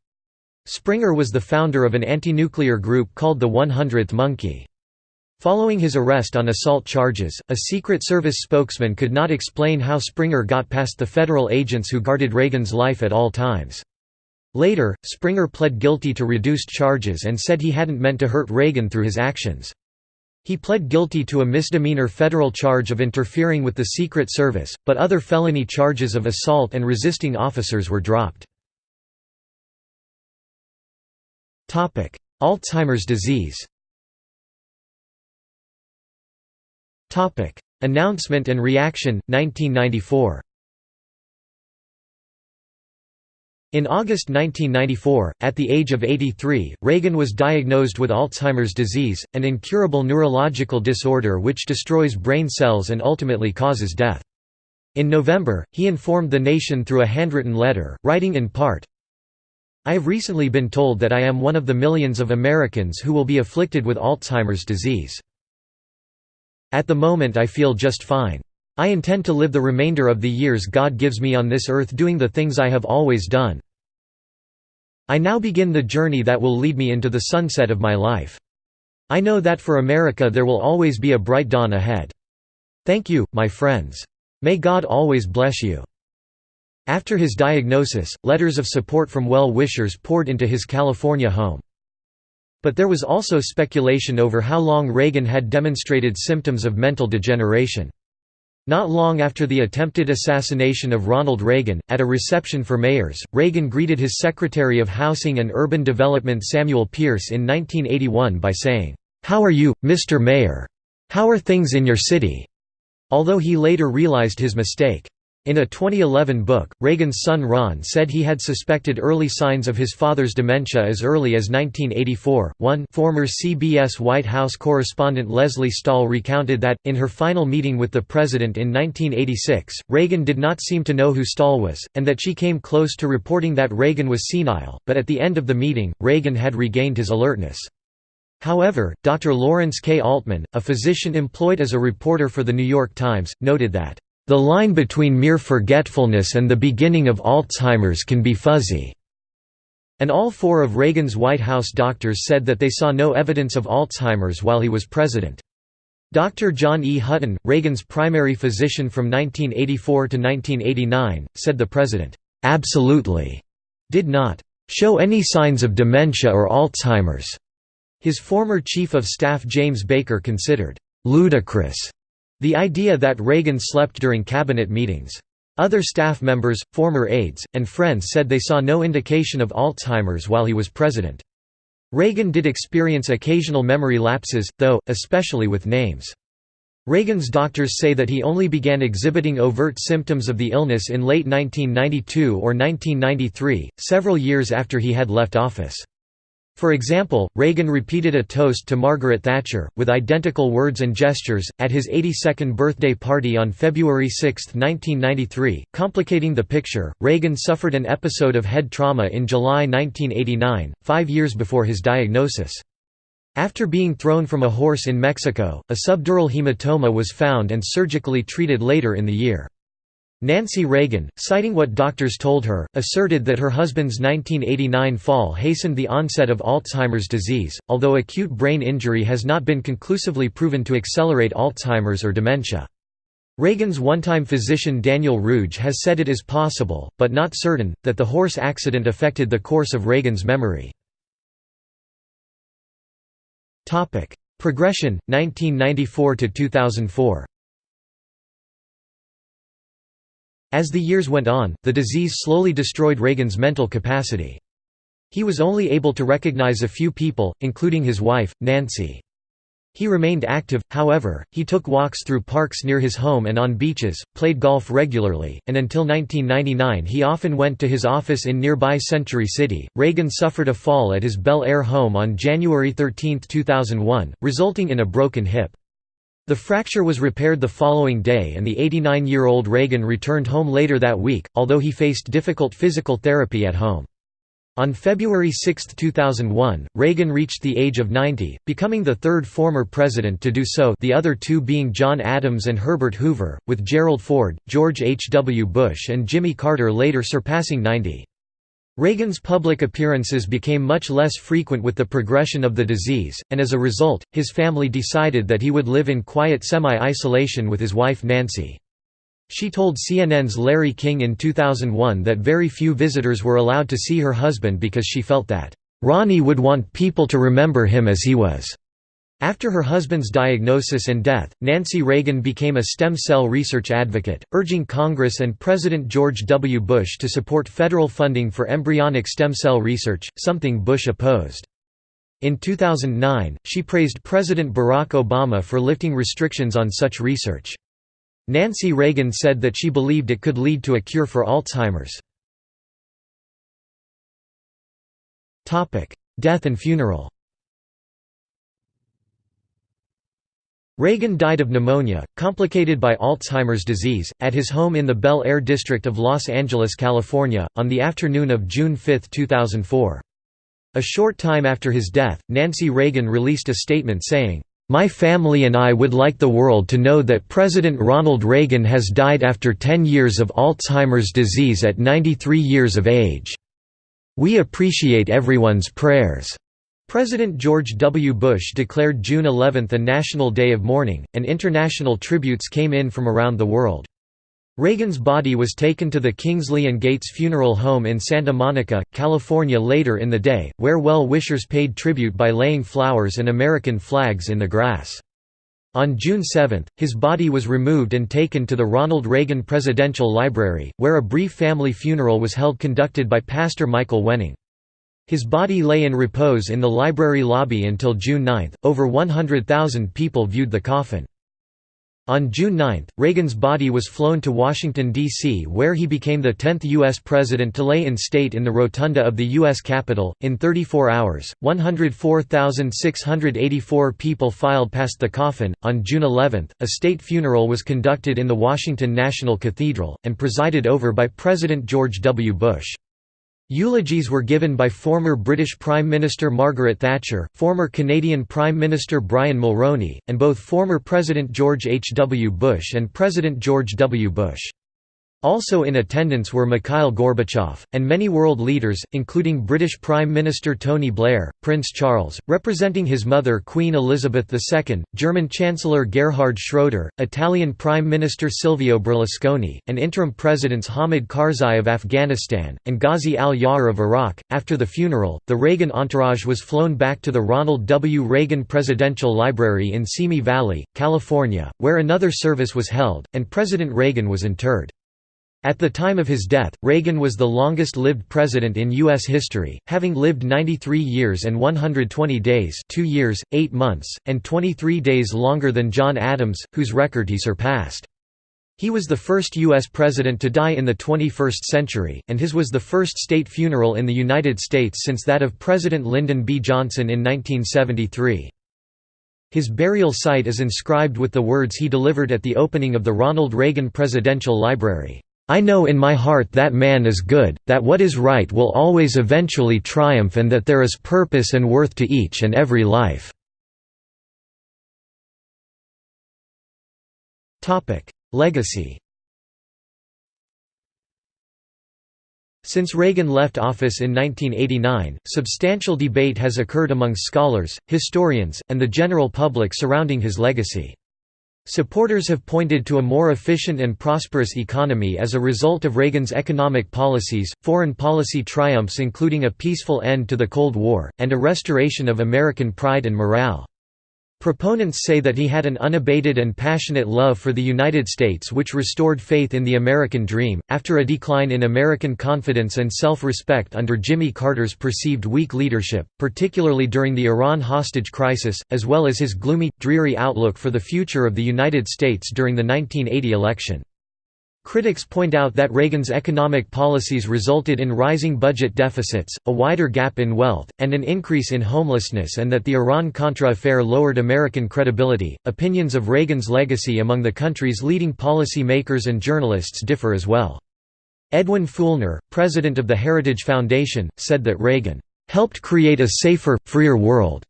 Springer was the founder of an anti-nuclear group called the 100th Monkey. Following his arrest on assault charges, a Secret Service spokesman could not explain how Springer got past the federal agents who guarded Reagan's life at all times. Later, Springer pled guilty to reduced charges and said he hadn't meant to hurt Reagan through his actions. He pled guilty to a misdemeanor federal charge of interfering with the Secret Service, but other felony charges of assault and resisting officers were dropped. Alzheimer's disease Announcement and reaction, 1994 In August 1994, at the age of 83, Reagan was diagnosed with Alzheimer's disease, an incurable neurological disorder which destroys brain cells and ultimately causes death. In November, he informed the nation through a handwritten letter, writing in part, I have recently been told that I am one of the millions of Americans who will be afflicted with Alzheimer's disease. At the moment I feel just fine. I intend to live the remainder of the years God gives me on this earth doing the things I have always done. I now begin the journey that will lead me into the sunset of my life. I know that for America there will always be a bright dawn ahead. Thank you, my friends. May God always bless you." After his diagnosis, letters of support from well-wishers poured into his California home. But there was also speculation over how long Reagan had demonstrated symptoms of mental degeneration. Not long after the attempted assassination of Ronald Reagan, at a reception for mayors, Reagan greeted his Secretary of Housing and Urban Development Samuel Pierce in 1981 by saying, "'How are you, Mr. Mayor? How are things in your city?' although he later realized his mistake. In a 2011 book, Reagan's son Ron said he had suspected early signs of his father's dementia as early as 1984. One former CBS White House correspondent Lesley Stahl recounted that, in her final meeting with the president in 1986, Reagan did not seem to know who Stahl was, and that she came close to reporting that Reagan was senile, but at the end of the meeting, Reagan had regained his alertness. However, Dr. Lawrence K. Altman, a physician employed as a reporter for The New York Times, noted that the line between mere forgetfulness and the beginning of Alzheimer's can be fuzzy. And all four of Reagan's White House doctors said that they saw no evidence of Alzheimer's while he was president. Dr. John E. Hutton, Reagan's primary physician from 1984 to 1989, said the president, absolutely did not show any signs of dementia or Alzheimer's. His former chief of staff James Baker considered ludicrous the idea that Reagan slept during cabinet meetings. Other staff members, former aides, and friends said they saw no indication of Alzheimer's while he was president. Reagan did experience occasional memory lapses, though, especially with names. Reagan's doctors say that he only began exhibiting overt symptoms of the illness in late 1992 or 1993, several years after he had left office. For example, Reagan repeated a toast to Margaret Thatcher, with identical words and gestures, at his 82nd birthday party on February 6, 1993. Complicating the picture, Reagan suffered an episode of head trauma in July 1989, five years before his diagnosis. After being thrown from a horse in Mexico, a subdural hematoma was found and surgically treated later in the year. Nancy Reagan, citing what doctors told her, asserted that her husband's 1989 fall hastened the onset of Alzheimer's disease, although acute brain injury has not been conclusively proven to accelerate Alzheimer's or dementia. Reagan's one-time physician Daniel Ruge has said it is possible, but not certain, that the horse accident affected the course of Reagan's memory. Progression, 1994 As the years went on, the disease slowly destroyed Reagan's mental capacity. He was only able to recognize a few people, including his wife, Nancy. He remained active, however, he took walks through parks near his home and on beaches, played golf regularly, and until 1999 he often went to his office in nearby Century City. Reagan suffered a fall at his Bel Air home on January 13, 2001, resulting in a broken hip. The fracture was repaired the following day and the 89-year-old Reagan returned home later that week, although he faced difficult physical therapy at home. On February 6, 2001, Reagan reached the age of 90, becoming the third former president to do so the other two being John Adams and Herbert Hoover, with Gerald Ford, George H. W. Bush and Jimmy Carter later surpassing 90. Reagan's public appearances became much less frequent with the progression of the disease, and as a result, his family decided that he would live in quiet semi-isolation with his wife Nancy. She told CNN's Larry King in 2001 that very few visitors were allowed to see her husband because she felt that, "...Ronnie would want people to remember him as he was." After her husband's diagnosis and death, Nancy Reagan became a stem cell research advocate, urging Congress and President George W. Bush to support federal funding for embryonic stem cell research, something Bush opposed. In 2009, she praised President Barack Obama for lifting restrictions on such research. Nancy Reagan said that she believed it could lead to a cure for Alzheimer's. Death and funeral Reagan died of pneumonia, complicated by Alzheimer's disease, at his home in the Bel Air district of Los Angeles, California, on the afternoon of June 5, 2004. A short time after his death, Nancy Reagan released a statement saying, "'My family and I would like the world to know that President Ronald Reagan has died after 10 years of Alzheimer's disease at 93 years of age. We appreciate everyone's prayers.' President George W. Bush declared June 11 a national day of mourning, and international tributes came in from around the world. Reagan's body was taken to the Kingsley and Gates Funeral Home in Santa Monica, California later in the day, where well-wishers paid tribute by laying flowers and American flags in the grass. On June 7, his body was removed and taken to the Ronald Reagan Presidential Library, where a brief family funeral was held conducted by Pastor Michael Wenning. His body lay in repose in the library lobby until June 9. Over 100,000 people viewed the coffin. On June 9, Reagan's body was flown to Washington, D.C., where he became the 10th U.S. president to lay in state in the rotunda of the U.S. Capitol. In 34 hours, 104,684 people filed past the coffin. On June 11, a state funeral was conducted in the Washington National Cathedral, and presided over by President George W. Bush. Eulogies were given by former British Prime Minister Margaret Thatcher, former Canadian Prime Minister Brian Mulroney, and both former President George H. W. Bush and President George W. Bush. Also in attendance were Mikhail Gorbachev, and many world leaders, including British Prime Minister Tony Blair, Prince Charles, representing his mother Queen Elizabeth II, German Chancellor Gerhard Schroeder, Italian Prime Minister Silvio Berlusconi, and interim presidents Hamid Karzai of Afghanistan, and Ghazi al-Yawer of Iraq. After the funeral, the Reagan entourage was flown back to the Ronald W. Reagan Presidential Library in Simi Valley, California, where another service was held, and President Reagan was interred. At the time of his death, Reagan was the longest-lived president in U.S. history, having lived 93 years and 120 days 2 years, 8 months, and 23 days longer than John Adams, whose record he surpassed. He was the first U.S. president to die in the 21st century, and his was the first state funeral in the United States since that of President Lyndon B. Johnson in 1973. His burial site is inscribed with the words he delivered at the opening of the Ronald Reagan Presidential Library. I know in my heart that man is good, that what is right will always eventually triumph and that there is purpose and worth to each and every life." Legacy Since Reagan left office in 1989, substantial debate has occurred among scholars, historians, and the general public surrounding his legacy. Supporters have pointed to a more efficient and prosperous economy as a result of Reagan's economic policies, foreign policy triumphs including a peaceful end to the Cold War, and a restoration of American pride and morale. Proponents say that he had an unabated and passionate love for the United States which restored faith in the American dream. After a decline in American confidence and self respect under Jimmy Carter's perceived weak leadership, particularly during the Iran hostage crisis, as well as his gloomy, dreary outlook for the future of the United States during the 1980 election. Critics point out that Reagan's economic policies resulted in rising budget deficits, a wider gap in wealth, and an increase in homelessness, and that the Iran Contra affair lowered American credibility. Opinions of Reagan's legacy among the country's leading policy makers and journalists differ as well. Edwin Feulner, president of the Heritage Foundation, said that Reagan helped create a safer, freer world,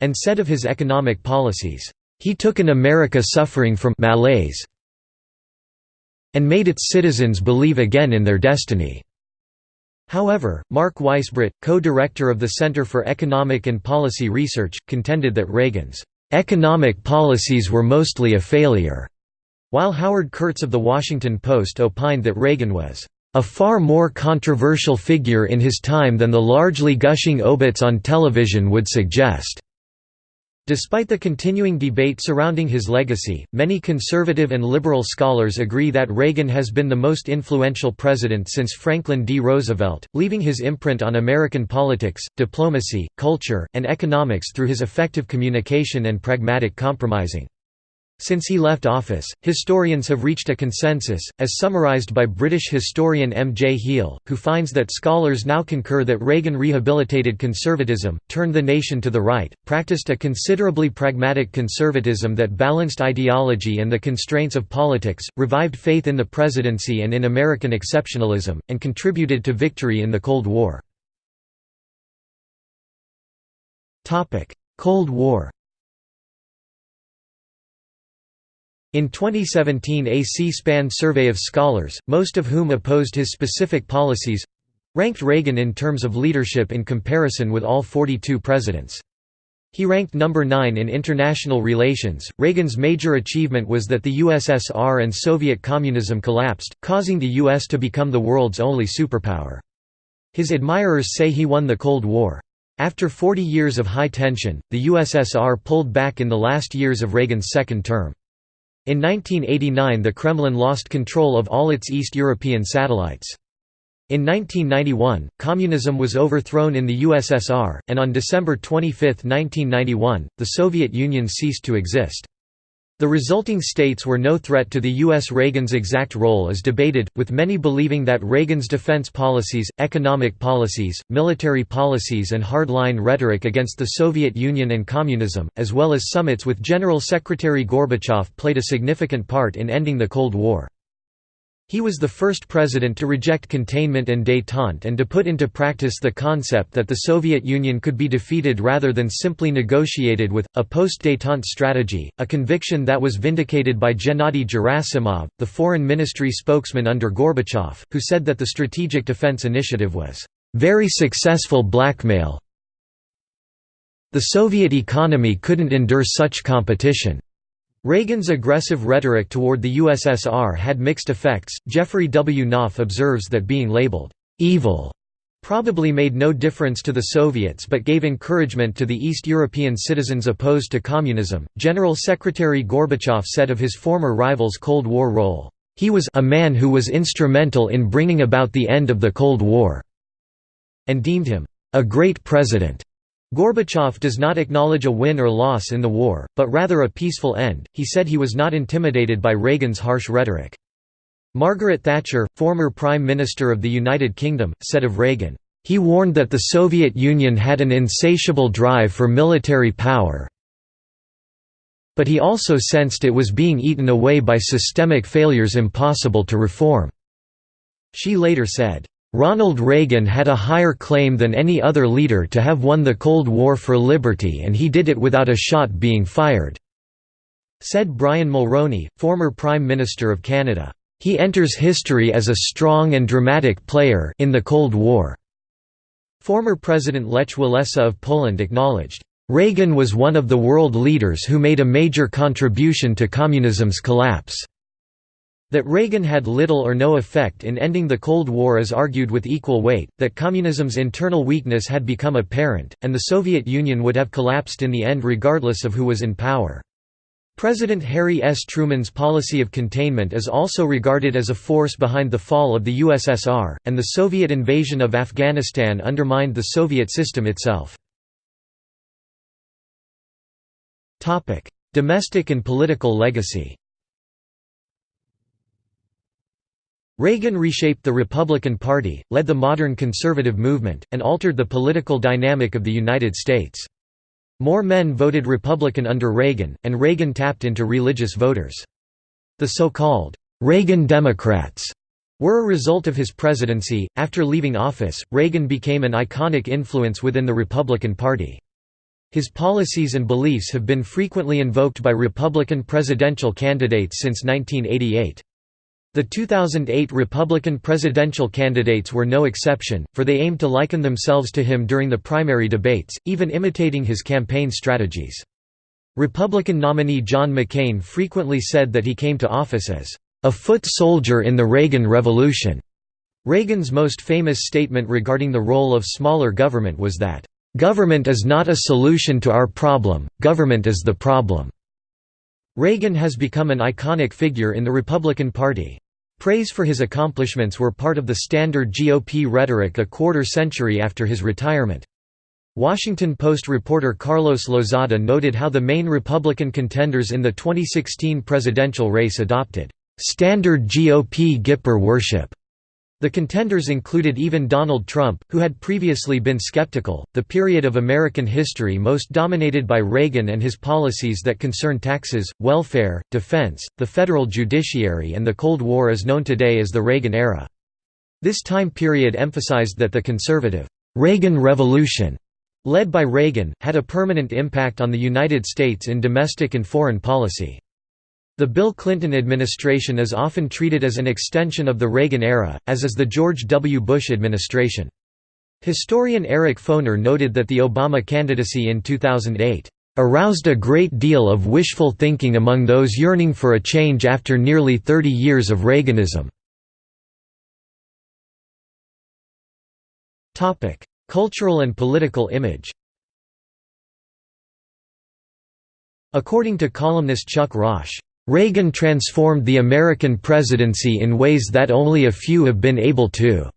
and said of his economic policies, he took an America suffering from malaise and made its citizens believe again in their destiny. However, Mark Weisbrot, co-director of the Center for Economic and Policy Research, contended that Reagan's economic policies were mostly a failure, while Howard Kurtz of The Washington Post opined that Reagan was a far more controversial figure in his time than the largely gushing obits on television would suggest. Despite the continuing debate surrounding his legacy, many conservative and liberal scholars agree that Reagan has been the most influential president since Franklin D. Roosevelt, leaving his imprint on American politics, diplomacy, culture, and economics through his effective communication and pragmatic compromising. Since he left office, historians have reached a consensus, as summarized by British historian M. J. Heale, who finds that scholars now concur that Reagan rehabilitated conservatism, turned the nation to the right, practiced a considerably pragmatic conservatism that balanced ideology and the constraints of politics, revived faith in the presidency and in American exceptionalism, and contributed to victory in the Cold War. Cold War In 2017 a C-SPAN survey of scholars, most of whom opposed his specific policies—ranked Reagan in terms of leadership in comparison with all 42 presidents. He ranked number 9 in international relations. Reagan's major achievement was that the USSR and Soviet communism collapsed, causing the US to become the world's only superpower. His admirers say he won the Cold War. After 40 years of high tension, the USSR pulled back in the last years of Reagan's second term. In 1989 the Kremlin lost control of all its East European satellites. In 1991, communism was overthrown in the USSR, and on December 25, 1991, the Soviet Union ceased to exist. The resulting states were no threat to the U.S. Reagan's exact role is debated, with many believing that Reagan's defense policies, economic policies, military policies and hardline rhetoric against the Soviet Union and communism, as well as summits with General Secretary Gorbachev played a significant part in ending the Cold War. He was the first president to reject containment and détente and to put into practice the concept that the Soviet Union could be defeated rather than simply negotiated with, a post-détente strategy, a conviction that was vindicated by Gennady Gerasimov, the foreign ministry spokesman under Gorbachev, who said that the Strategic Defense Initiative was, "...very successful blackmail the Soviet economy couldn't endure such competition." Reagan's aggressive rhetoric toward the USSR had mixed effects. Jeffrey W. Knopf observes that being labeled evil probably made no difference to the Soviets but gave encouragement to the East European citizens opposed to communism. General Secretary Gorbachev said of his former rival's Cold War role, He was a man who was instrumental in bringing about the end of the Cold War, and deemed him a great president. Gorbachev does not acknowledge a win or loss in the war, but rather a peaceful end. He said he was not intimidated by Reagan's harsh rhetoric. Margaret Thatcher, former Prime Minister of the United Kingdom, said of Reagan, "He warned that the Soviet Union had an insatiable drive for military power, but he also sensed it was being eaten away by systemic failures impossible to reform." She later said, Ronald Reagan had a higher claim than any other leader to have won the Cold War for liberty and he did it without a shot being fired," said Brian Mulroney, former Prime Minister of Canada. He enters history as a strong and dramatic player in the Cold War. Former President Lech Walesa of Poland acknowledged, Reagan was one of the world leaders who made a major contribution to communism's collapse. That Reagan had little or no effect in ending the Cold War is argued with equal weight, that communism's internal weakness had become apparent, and the Soviet Union would have collapsed in the end regardless of who was in power. President Harry S. Truman's policy of containment is also regarded as a force behind the fall of the USSR, and the Soviet invasion of Afghanistan undermined the Soviet system itself. Domestic and political legacy Reagan reshaped the Republican Party, led the modern conservative movement, and altered the political dynamic of the United States. More men voted Republican under Reagan, and Reagan tapped into religious voters. The so-called Reagan Democrats were a result of his presidency. After leaving office, Reagan became an iconic influence within the Republican Party. His policies and beliefs have been frequently invoked by Republican presidential candidates since 1988. The 2008 Republican presidential candidates were no exception, for they aimed to liken themselves to him during the primary debates, even imitating his campaign strategies. Republican nominee John McCain frequently said that he came to office as a foot soldier in the Reagan Revolution. Reagan's most famous statement regarding the role of smaller government was that, "...government is not a solution to our problem, government is the problem." Reagan has become an iconic figure in the Republican Party. Praise for his accomplishments were part of the standard GOP rhetoric a quarter century after his retirement. Washington Post reporter Carlos Lozada noted how the main Republican contenders in the 2016 presidential race adopted standard GOP Gipper worship the contenders included even Donald Trump, who had previously been skeptical. The period of American history most dominated by Reagan and his policies that concern taxes, welfare, defense, the federal judiciary, and the Cold War is known today as the Reagan era. This time period emphasized that the conservative Reagan Revolution, led by Reagan, had a permanent impact on the United States in domestic and foreign policy. The Bill Clinton administration is often treated as an extension of the Reagan era, as is the George W. Bush administration. Historian Eric Foner noted that the Obama candidacy in 2008 aroused a great deal of wishful thinking among those yearning for a change after nearly 30 years of Reaganism. Cultural and political image According to columnist Chuck Raasch, Reagan transformed the American presidency in ways that only a few have been able to.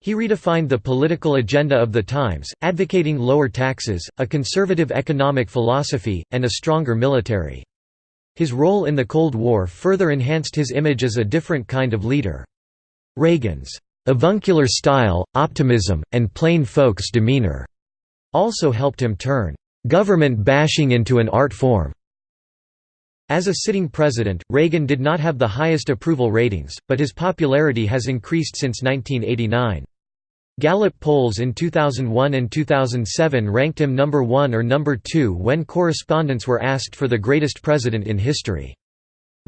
He redefined the political agenda of the times, advocating lower taxes, a conservative economic philosophy, and a stronger military. His role in the Cold War further enhanced his image as a different kind of leader. Reagan's avuncular style, optimism, and plain folks demeanor also helped him turn government bashing into an art form. As a sitting president, Reagan did not have the highest approval ratings, but his popularity has increased since 1989. Gallup polls in 2001 and 2007 ranked him number one or number two when correspondents were asked for the greatest president in history.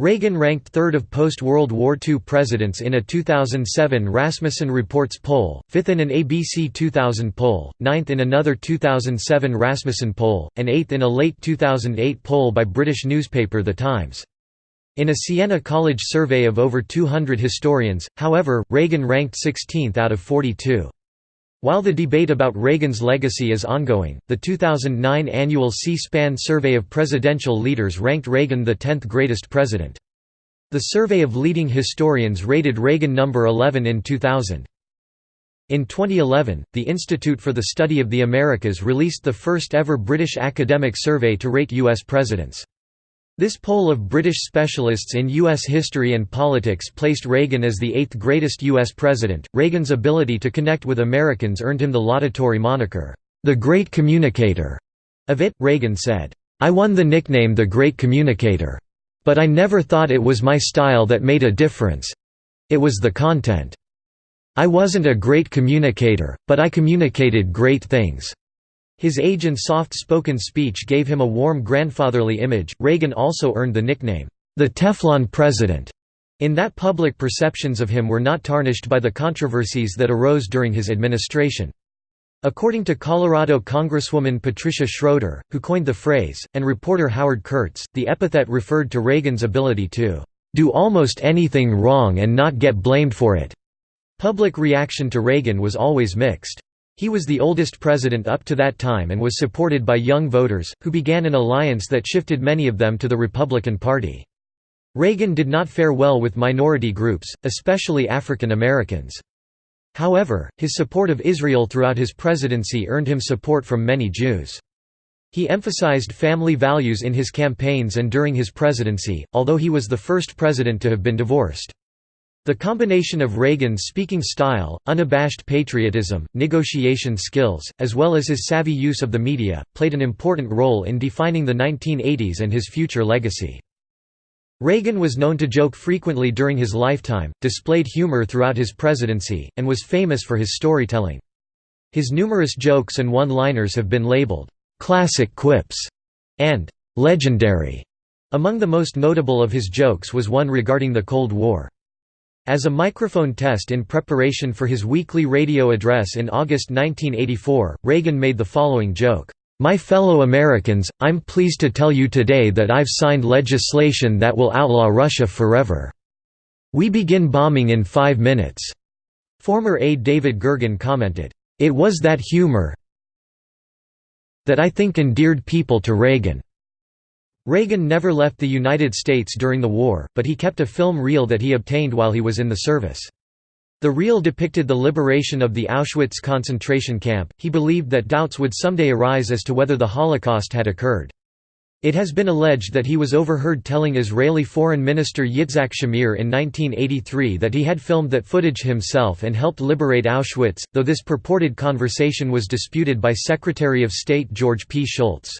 Reagan ranked third of post-World War II presidents in a 2007 Rasmussen Reports poll, fifth in an ABC 2000 poll, ninth in another 2007 Rasmussen poll, and eighth in a late 2008 poll by British newspaper The Times. In a Siena College survey of over 200 historians, however, Reagan ranked 16th out of 42. While the debate about Reagan's legacy is ongoing, the 2009 annual C-SPAN survey of presidential leaders ranked Reagan the 10th greatest president. The survey of leading historians rated Reagan number 11 in 2000. In 2011, the Institute for the Study of the Americas released the first ever British academic survey to rate U.S. presidents. This poll of British specialists in U.S. history and politics placed Reagan as the eighth greatest U.S. president. Reagan's ability to connect with Americans earned him the laudatory moniker, the Great Communicator. Of it, Reagan said, I won the nickname the Great Communicator. But I never thought it was my style that made a difference. It was the content. I wasn't a great communicator, but I communicated great things. His age and soft-spoken speech gave him a warm grandfatherly image. Reagan also earned the nickname, the Teflon President, in that public perceptions of him were not tarnished by the controversies that arose during his administration. According to Colorado Congresswoman Patricia Schroeder, who coined the phrase, and reporter Howard Kurtz, the epithet referred to Reagan's ability to do almost anything wrong and not get blamed for it. Public reaction to Reagan was always mixed. He was the oldest president up to that time and was supported by young voters, who began an alliance that shifted many of them to the Republican Party. Reagan did not fare well with minority groups, especially African Americans. However, his support of Israel throughout his presidency earned him support from many Jews. He emphasized family values in his campaigns and during his presidency, although he was the first president to have been divorced. The combination of Reagan's speaking style, unabashed patriotism, negotiation skills, as well as his savvy use of the media, played an important role in defining the 1980s and his future legacy. Reagan was known to joke frequently during his lifetime, displayed humor throughout his presidency, and was famous for his storytelling. His numerous jokes and one-liners have been labeled, "'classic quips' and "'legendary'". Among the most notable of his jokes was one regarding the Cold War. As a microphone test in preparation for his weekly radio address in August 1984, Reagan made the following joke, "'My fellow Americans, I'm pleased to tell you today that I've signed legislation that will outlaw Russia forever. We begin bombing in five minutes." Former aide David Gergen commented, "'It was that humor that I think endeared people to Reagan.' Reagan never left the United States during the war, but he kept a film reel that he obtained while he was in the service. The reel depicted the liberation of the Auschwitz concentration camp. He believed that doubts would someday arise as to whether the Holocaust had occurred. It has been alleged that he was overheard telling Israeli Foreign Minister Yitzhak Shamir in 1983 that he had filmed that footage himself and helped liberate Auschwitz, though this purported conversation was disputed by Secretary of State George P. Shultz.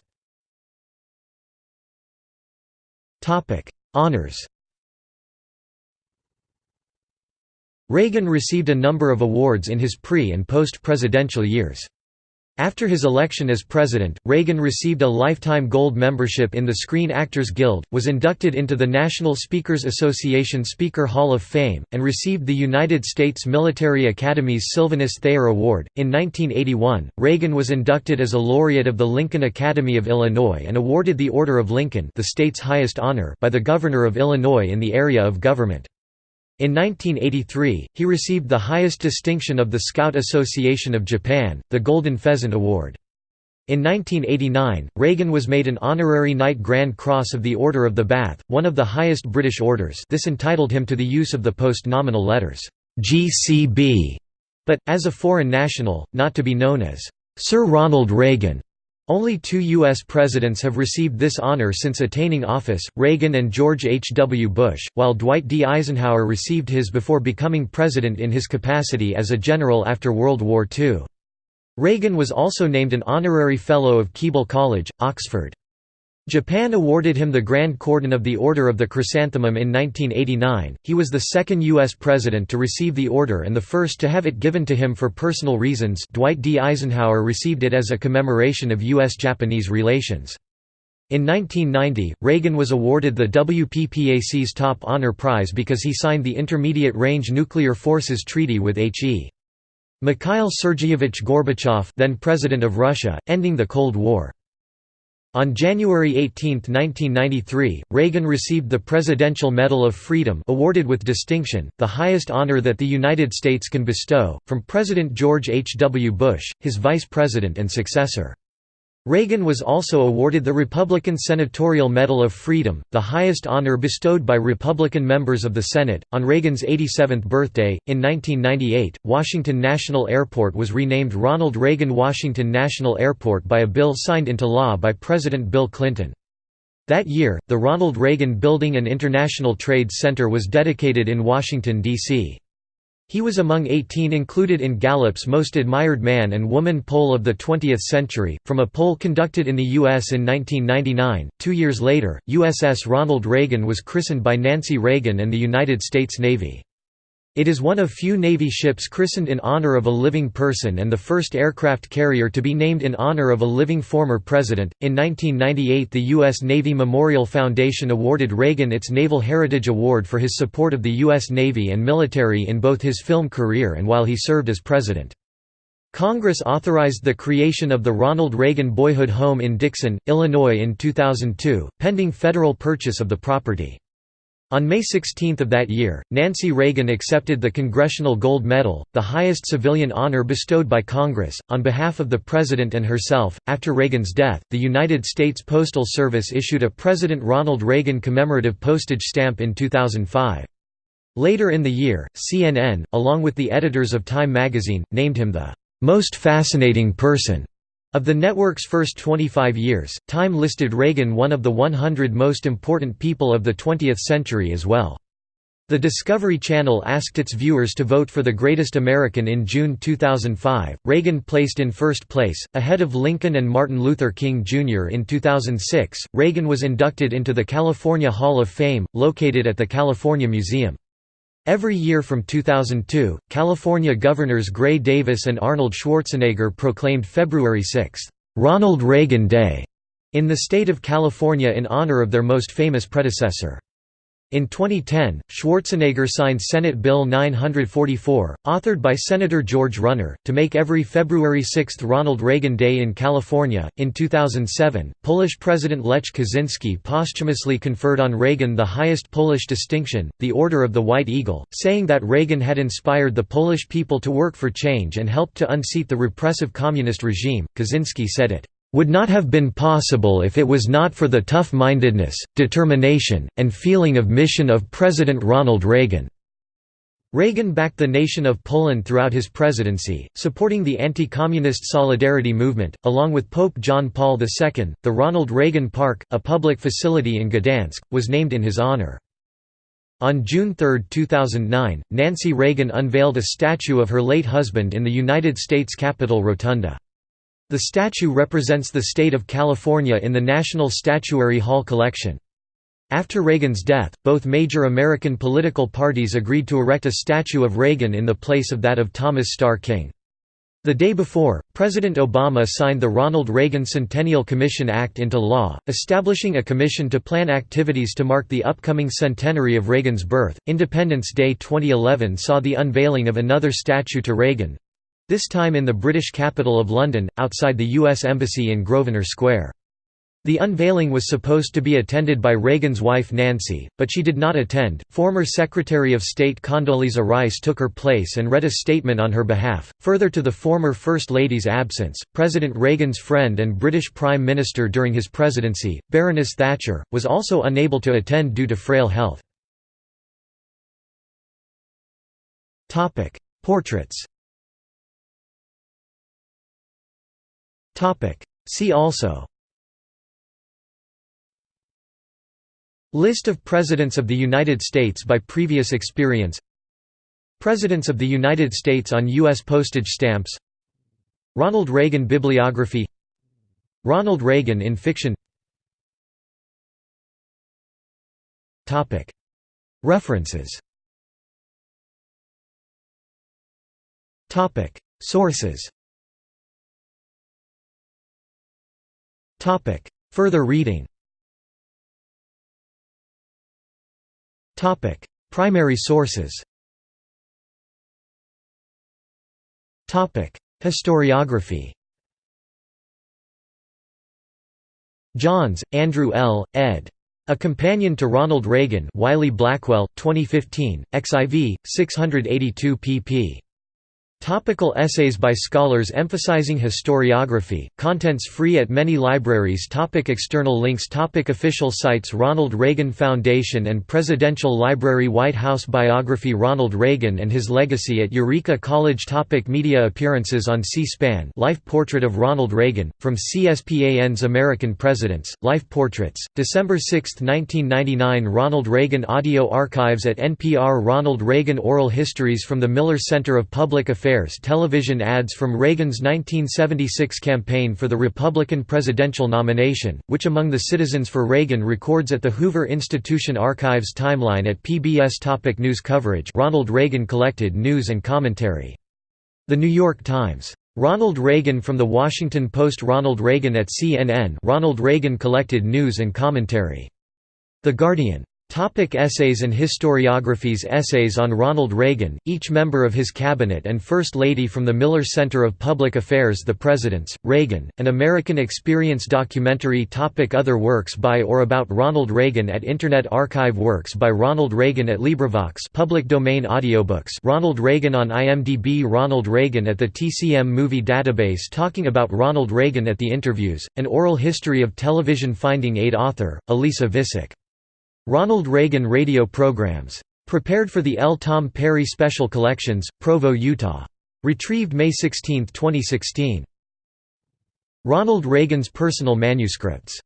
Topic: Honors. Reagan received a number of awards in his pre- and post-presidential years. After his election as president, Reagan received a lifetime gold membership in the Screen Actors Guild, was inducted into the National Speakers Association Speaker Hall of Fame, and received the United States Military Academy's Sylvanus Thayer Award. In 1981, Reagan was inducted as a laureate of the Lincoln Academy of Illinois and awarded the Order of Lincoln, the state's highest honor, by the Governor of Illinois in the area of government. In 1983, he received the highest distinction of the Scout Association of Japan, the Golden Pheasant Award. In 1989, Reagan was made an honorary Knight Grand Cross of the Order of the Bath, one of the highest British orders this entitled him to the use of the post-nominal letters, GCB, but, as a foreign national, not to be known as Sir Ronald Reagan. Only two U.S. presidents have received this honor since attaining office, Reagan and George H. W. Bush, while Dwight D. Eisenhower received his before becoming president in his capacity as a general after World War II. Reagan was also named an honorary Fellow of Keble College, Oxford. Japan awarded him the Grand Cordon of the Order of the Chrysanthemum in 1989. He was the second U.S. president to receive the order and the first to have it given to him for personal reasons. Dwight D. Eisenhower received it as a commemoration of U.S. Japanese relations. In 1990, Reagan was awarded the WPPAC's Top Honor Prize because he signed the Intermediate Range Nuclear Forces Treaty with H.E. Mikhail Sergeyevich Gorbachev then President of Russia, ending the Cold War. On January 18, 1993, Reagan received the Presidential Medal of Freedom awarded with distinction, the highest honor that the United States can bestow, from President George H. W. Bush, his vice president and successor. Reagan was also awarded the Republican Senatorial Medal of Freedom, the highest honor bestowed by Republican members of the Senate. On Reagan's 87th birthday, in 1998, Washington National Airport was renamed Ronald Reagan Washington National Airport by a bill signed into law by President Bill Clinton. That year, the Ronald Reagan Building and International Trade Center was dedicated in Washington, D.C. He was among 18 included in Gallup's Most Admired Man and Woman poll of the 20th century, from a poll conducted in the U.S. in 1999. Two years later, USS Ronald Reagan was christened by Nancy Reagan and the United States Navy. It is one of few Navy ships christened in honor of a living person and the first aircraft carrier to be named in honor of a living former president. In 1998, the U.S. Navy Memorial Foundation awarded Reagan its Naval Heritage Award for his support of the U.S. Navy and military in both his film career and while he served as president. Congress authorized the creation of the Ronald Reagan Boyhood Home in Dixon, Illinois in 2002, pending federal purchase of the property. On May 16 of that year, Nancy Reagan accepted the Congressional Gold Medal, the highest civilian honor bestowed by Congress, on behalf of the President and herself. After Reagan's death, the United States Postal Service issued a President Ronald Reagan commemorative postage stamp in 2005. Later in the year, CNN, along with the editors of Time magazine, named him the most fascinating person of the network's first 25 years, Time listed Reagan one of the 100 most important people of the 20th century as well. The Discovery Channel asked its viewers to vote for the greatest American in June 2005. Reagan placed in first place, ahead of Lincoln and Martin Luther King Jr. In 2006, Reagan was inducted into the California Hall of Fame, located at the California Museum. Every year from 2002, California Governors Gray Davis and Arnold Schwarzenegger proclaimed February 6, "'Ronald Reagan Day' in the state of California in honor of their most famous predecessor. In 2010, Schwarzenegger signed Senate Bill 944, authored by Senator George Runner, to make every February 6 Ronald Reagan Day in California. In 2007, Polish President Lech Kaczynski posthumously conferred on Reagan the highest Polish distinction, the Order of the White Eagle, saying that Reagan had inspired the Polish people to work for change and helped to unseat the repressive communist regime. Kaczynski said it would not have been possible if it was not for the tough-mindedness, determination, and feeling of mission of President Ronald Reagan." Reagan backed the nation of Poland throughout his presidency, supporting the anti-communist solidarity movement, along with Pope John Paul II. The Ronald Reagan Park, a public facility in Gdansk, was named in his honor. On June 3, 2009, Nancy Reagan unveiled a statue of her late husband in the United States Capitol Rotunda. The statue represents the state of California in the National Statuary Hall collection. After Reagan's death, both major American political parties agreed to erect a statue of Reagan in the place of that of Thomas Starr King. The day before, President Obama signed the Ronald Reagan Centennial Commission Act into law, establishing a commission to plan activities to mark the upcoming centenary of Reagan's birth. Independence Day 2011 saw the unveiling of another statue to Reagan this time in the British capital of London, outside the U.S. Embassy in Grosvenor Square. The unveiling was supposed to be attended by Reagan's wife Nancy, but she did not attend. Former Secretary of State Condoleezza Rice took her place and read a statement on her behalf. Further to the former First Lady's absence, President Reagan's friend and British Prime Minister during his presidency, Baroness Thatcher, was also unable to attend due to frail health. Portraits See also. List of Presidents of the United States by previous experience. Presidents of the United States on U.S. postage stamps. Ronald Reagan bibliography. Ronald Reagan in fiction. References. Sources Further reading Primary sources Historiography Johns, Andrew L., ed. A Companion to Ronald Reagan Wiley-Blackwell, 2015, XIV, 682 pp. Topical essays by scholars emphasizing historiography, contents free at many libraries. Topic External links. Topic Official sites. Ronald Reagan Foundation and Presidential Library. White House Biography. Ronald Reagan and his legacy at Eureka College. Topic Media appearances on C-SPAN. Life Portrait of Ronald Reagan, from CSPAN's American Presidents, Life Portraits, December 6, 1999 Ronald Reagan Audio Archives at NPR Ronald Reagan Oral Histories from the Miller Center of Public Affairs Affairs television ads from Reagan's 1976 campaign for the Republican presidential nomination, which among the Citizens for Reagan records at the Hoover Institution Archives timeline at PBS Topic News coverage Ronald Reagan collected news and commentary. The New York Times. Ronald Reagan from The Washington Post Ronald Reagan at CNN Ronald Reagan collected news and commentary. The Guardian. Topic essays and historiographies. Essays on Ronald Reagan, each member of his cabinet and First Lady from the Miller Center of Public Affairs The Presidents, Reagan, an American Experience documentary. Topic Other works by or about Ronald Reagan at Internet Archive Works by Ronald Reagan at LibriVox public domain audiobooks Ronald Reagan on IMDb Ronald Reagan at the TCM Movie Database talking about Ronald Reagan at the interviews, an oral history of television Finding Aid author, Elisa Vissick Ronald Reagan radio programs. Prepared for the L. Tom Perry Special Collections, Provo, Utah. Retrieved May 16, 2016. Ronald Reagan's personal manuscripts